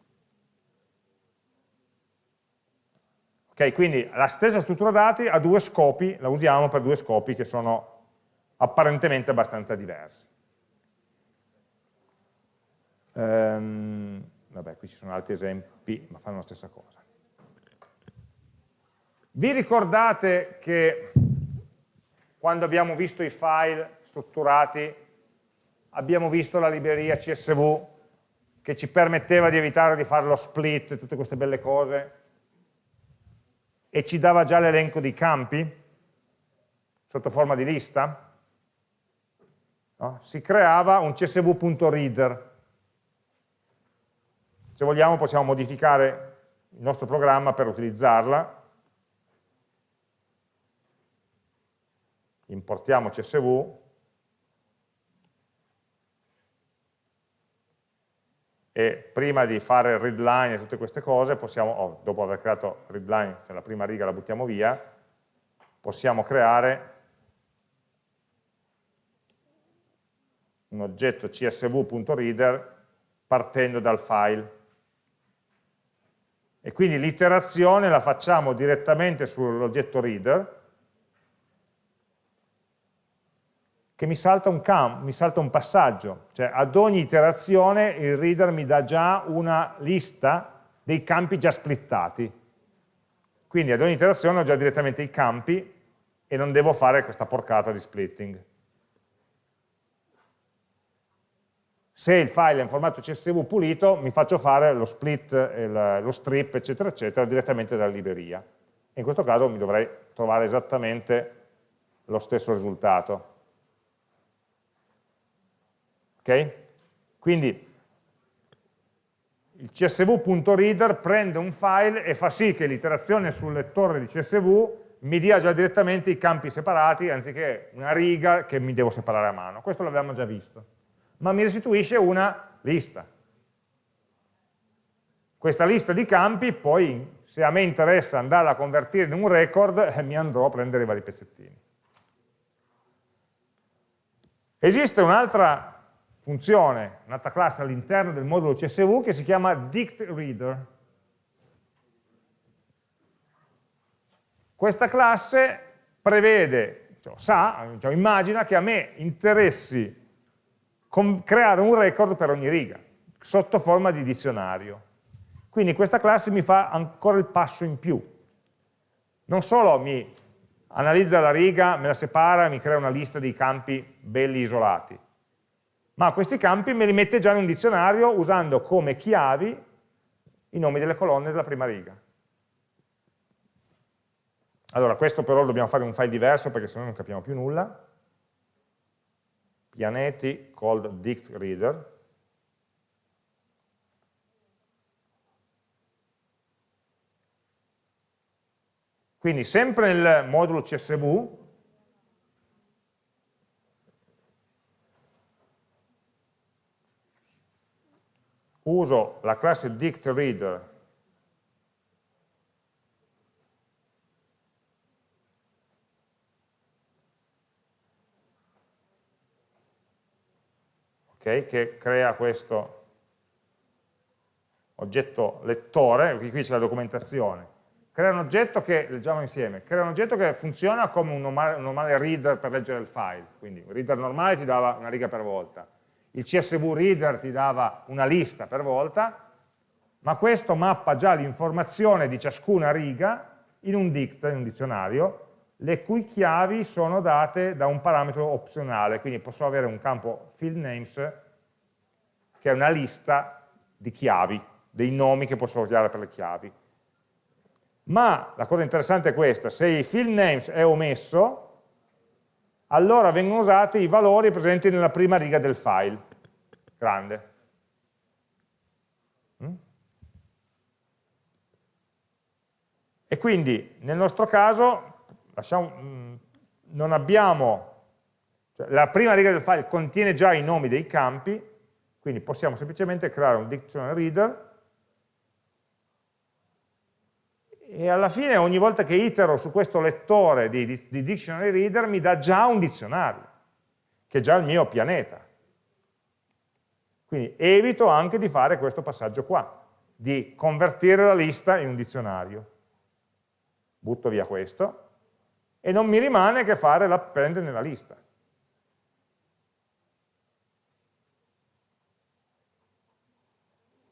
S1: Ok, quindi la stessa struttura dati ha due scopi, la usiamo per due scopi che sono apparentemente abbastanza diversi. Ehm, vabbè, qui ci sono altri esempi, ma fanno la stessa cosa. Vi ricordate che quando abbiamo visto i file strutturati abbiamo visto la libreria CSV che ci permetteva di evitare di fare lo split, tutte queste belle cose, e ci dava già l'elenco di campi sotto forma di lista? No? Si creava un csv.reader se vogliamo possiamo modificare il nostro programma per utilizzarla. Importiamo CSV e prima di fare readline e tutte queste cose, possiamo, oh, dopo aver creato readline, cioè la prima riga la buttiamo via, possiamo creare un oggetto csv.reader partendo dal file e quindi l'iterazione la facciamo direttamente sull'oggetto reader che mi salta, un camp, mi salta un passaggio, cioè ad ogni iterazione il reader mi dà già una lista dei campi già splittati. Quindi ad ogni iterazione ho già direttamente i campi e non devo fare questa porcata di splitting. Se il file è in formato CSV pulito mi faccio fare lo split, lo strip eccetera eccetera direttamente dalla libreria. In questo caso mi dovrei trovare esattamente lo stesso risultato. Ok? quindi il csv.reader prende un file e fa sì che l'iterazione sul lettore di CSV mi dia già direttamente i campi separati anziché una riga che mi devo separare a mano. Questo l'abbiamo già visto ma mi restituisce una lista. Questa lista di campi poi, se a me interessa andarla a convertire in un record, eh, mi andrò a prendere i vari pezzettini. Esiste un'altra funzione, un'altra classe all'interno del modulo CSV che si chiama dictReader. Questa classe prevede, cioè, sa, cioè, immagina che a me interessi creare un record per ogni riga, sotto forma di dizionario. Quindi questa classe mi fa ancora il passo in più. Non solo mi analizza la riga, me la separa, mi crea una lista di campi belli isolati, ma questi campi me li mette già in un dizionario usando come chiavi i nomi delle colonne della prima riga. Allora, questo però dobbiamo fare un file diverso perché sennò non capiamo più nulla pianeti called dict reader. Quindi sempre nel modulo CSV uso la classe dictReader okay, che crea questo oggetto lettore, qui c'è la documentazione, crea un oggetto che, leggiamo insieme, crea un oggetto che funziona come un normale, un normale reader per leggere il file, quindi un reader normale ti dava una riga per volta, il CSV reader ti dava una lista per volta, ma questo mappa già l'informazione di ciascuna riga in un dict, in un dizionario, le cui chiavi sono date da un parametro opzionale, quindi posso avere un campo field names che è una lista di chiavi, dei nomi che posso usare per le chiavi. Ma la cosa interessante è questa, se il field names è omesso, allora vengono usati i valori presenti nella prima riga del file, grande. Mm? E quindi nel nostro caso lasciamo, mm, non abbiamo, cioè, la prima riga del file contiene già i nomi dei campi, quindi possiamo semplicemente creare un dictionary reader e alla fine ogni volta che itero su questo lettore di, di, di dictionary reader mi dà già un dizionario, che è già il mio pianeta. Quindi evito anche di fare questo passaggio qua, di convertire la lista in un dizionario. Butto via questo e non mi rimane che fare l'append nella lista.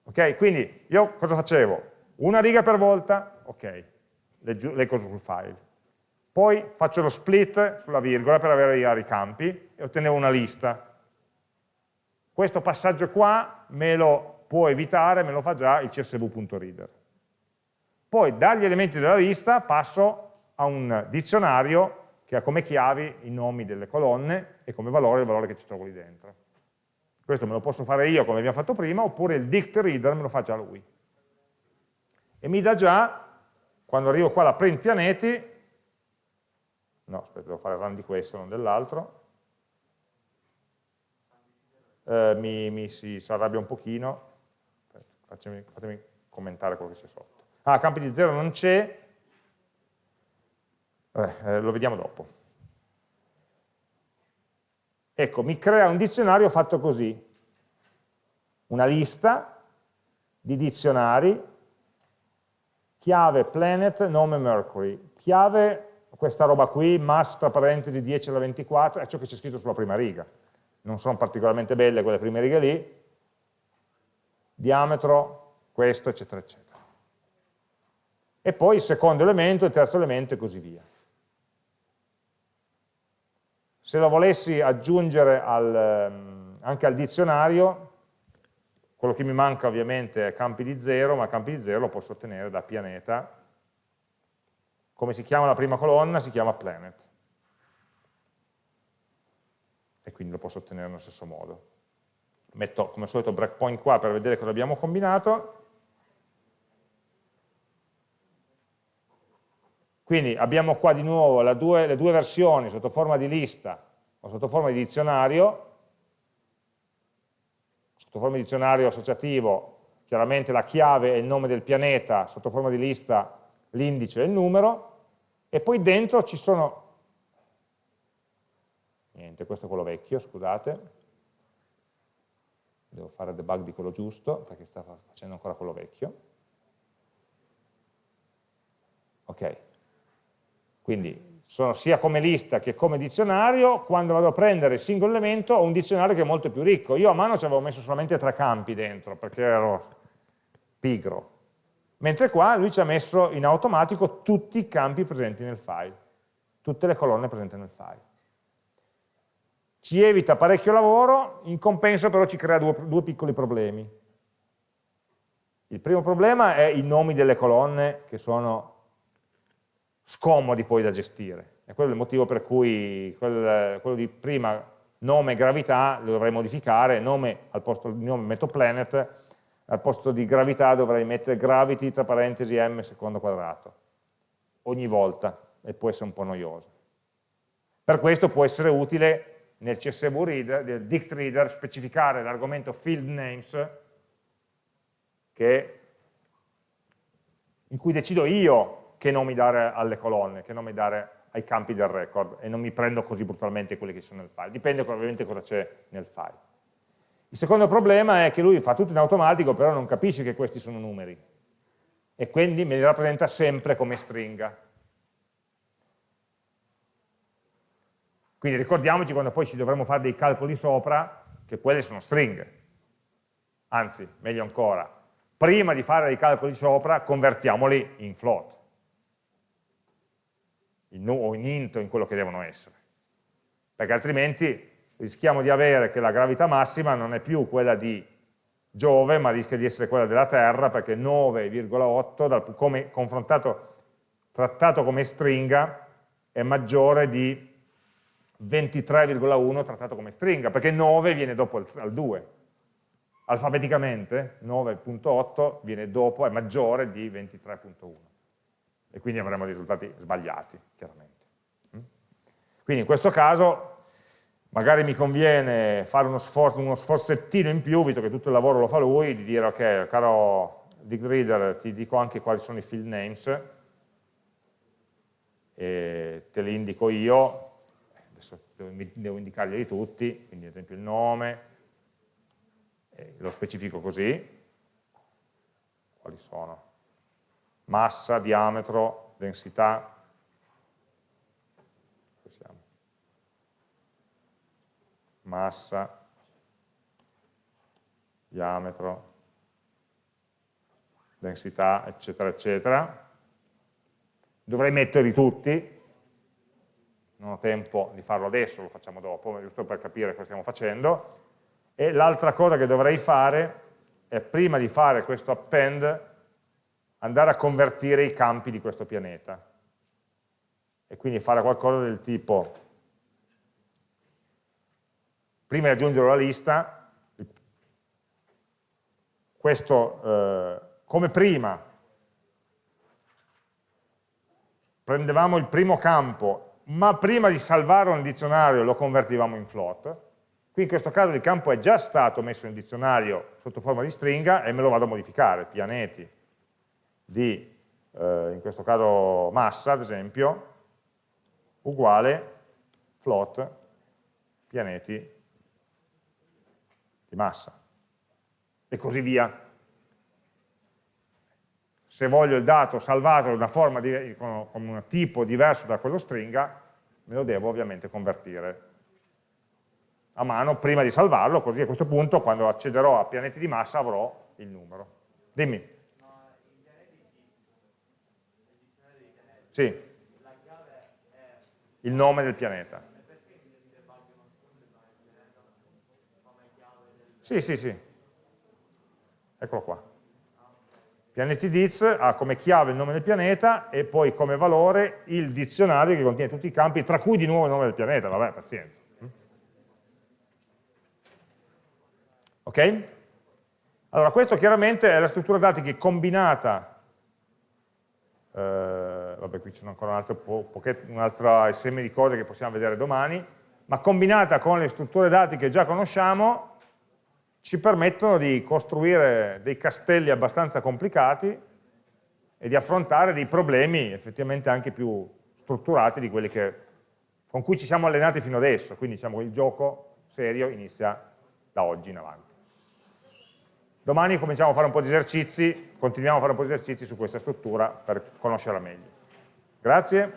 S1: Ok, quindi io cosa facevo? Una riga per volta, ok, leggo sul file. Poi faccio lo split sulla virgola per avere i vari campi e ottenevo una lista. Questo passaggio qua me lo può evitare, me lo fa già il csv.reader. Poi dagli elementi della lista passo a un dizionario che ha come chiavi i nomi delle colonne e come valore il valore che ci trovo lì dentro. Questo me lo posso fare io come abbiamo fatto prima, oppure il dict reader me lo fa già lui. E mi dà già quando arrivo qua alla print pianeti, no, aspetta, devo fare run di questo, non dell'altro, eh, mi, mi si, si, arrabbia un pochino, fatemi, fatemi commentare quello che c'è sotto. Ah, campi di zero non c'è, eh, eh, lo vediamo dopo. Ecco, mi crea un dizionario fatto così, una lista di dizionari chiave planet, nome Mercury, chiave questa roba qui, mass tra parentesi 10 alla 24, è ciò che c'è scritto sulla prima riga. Non sono particolarmente belle quelle prime righe lì, diametro, questo, eccetera, eccetera. E poi il secondo elemento, il terzo elemento e così via. Se lo volessi aggiungere al, ehm, anche al dizionario, quello che mi manca ovviamente è campi di zero, ma campi di zero lo posso ottenere da pianeta. Come si chiama la prima colonna? Si chiama planet. E quindi lo posso ottenere nello stesso modo. Metto come al solito breakpoint qua per vedere cosa abbiamo combinato. Quindi abbiamo qua di nuovo due, le due versioni sotto forma di lista o sotto forma di dizionario, sotto forma di dizionario associativo chiaramente la chiave e il nome del pianeta, sotto forma di lista l'indice e il numero, e poi dentro ci sono, niente, questo è quello vecchio, scusate, devo fare debug di quello giusto, perché sta facendo ancora quello vecchio. Ok, quindi sono sia come lista che come dizionario, quando vado a prendere il singolo elemento ho un dizionario che è molto più ricco. Io a mano ci avevo messo solamente tre campi dentro, perché ero pigro. Mentre qua lui ci ha messo in automatico tutti i campi presenti nel file, tutte le colonne presenti nel file. Ci evita parecchio lavoro, in compenso però ci crea due, due piccoli problemi. Il primo problema è i nomi delle colonne che sono scomodi poi da gestire. E quello è il motivo per cui quel, quello di prima, nome gravità, lo dovrei modificare, nome al posto di nome metto planet, al posto di gravità dovrei mettere gravity tra parentesi m secondo quadrato, ogni volta, e può essere un po' noioso. Per questo può essere utile nel CSV reader, del dict reader, specificare l'argomento field names che, in cui decido io che nomi dare alle colonne, che nomi dare ai campi del record e non mi prendo così brutalmente quelli che sono nel file, dipende ovviamente cosa c'è nel file. Il secondo problema è che lui fa tutto in automatico, però non capisce che questi sono numeri e quindi me li rappresenta sempre come stringa. Quindi ricordiamoci quando poi ci dovremo fare dei calcoli sopra che quelle sono stringhe. Anzi, meglio ancora, prima di fare dei calcoli sopra convertiamoli in float in, o in int o in quello che devono essere. Perché altrimenti rischiamo di avere che la gravità massima non è più quella di Giove, ma rischia di essere quella della Terra, perché 9,8, come confrontato, trattato come stringa, è maggiore di 23,1 trattato come stringa, perché 9 viene dopo al 2. Alfabeticamente 9.8 viene dopo, è maggiore di 23.1 e quindi avremo risultati sbagliati, chiaramente. Mm? Quindi in questo caso magari mi conviene fare uno, sforzo, uno sforzettino in più, visto che tutto il lavoro lo fa lui, di dire ok, caro digreader, ti dico anche quali sono i field names, e te li indico io, adesso devo, indicarli tutti, quindi ad esempio il nome, lo specifico così, quali sono? Massa, diametro, densità, massa, diametro, densità, eccetera, eccetera. Dovrei metterli tutti, non ho tempo di farlo adesso, lo facciamo dopo, giusto per capire cosa stiamo facendo. E l'altra cosa che dovrei fare è, prima di fare questo append, andare a convertire i campi di questo pianeta. E quindi fare qualcosa del tipo prima di aggiungere la lista, questo eh, come prima prendevamo il primo campo, ma prima di salvarlo nel dizionario lo convertivamo in float, qui in questo caso il campo è già stato messo in dizionario sotto forma di stringa e me lo vado a modificare, pianeti di, eh, in questo caso massa ad esempio, uguale float pianeti di massa e così via. Se voglio il dato salvato in una forma di, con, con un tipo diverso da quello stringa, me lo devo ovviamente convertire a mano prima di salvarlo, così a questo punto quando accederò a pianeti di massa avrò il numero. Dimmi. Sì. Il nome del pianeta. Sì, sì, sì. Eccolo qua. Pianeti diz ha come chiave il nome del pianeta e poi come valore il dizionario che contiene tutti i campi, tra cui di nuovo il nome del pianeta, vabbè, pazienza. Ok? Allora, questo chiaramente è la struttura dati che combinata, eh, vabbè qui sono ancora un altro, po un altro seme di cose che possiamo vedere domani, ma combinata con le strutture dati che già conosciamo, ci permettono di costruire dei castelli abbastanza complicati e di affrontare dei problemi effettivamente anche più strutturati di quelli che, con cui ci siamo allenati fino adesso, quindi diciamo il gioco serio inizia da oggi in avanti. Domani cominciamo a fare un po' di esercizi, continuiamo a fare un po' di esercizi su questa struttura per conoscerla meglio. Grazie.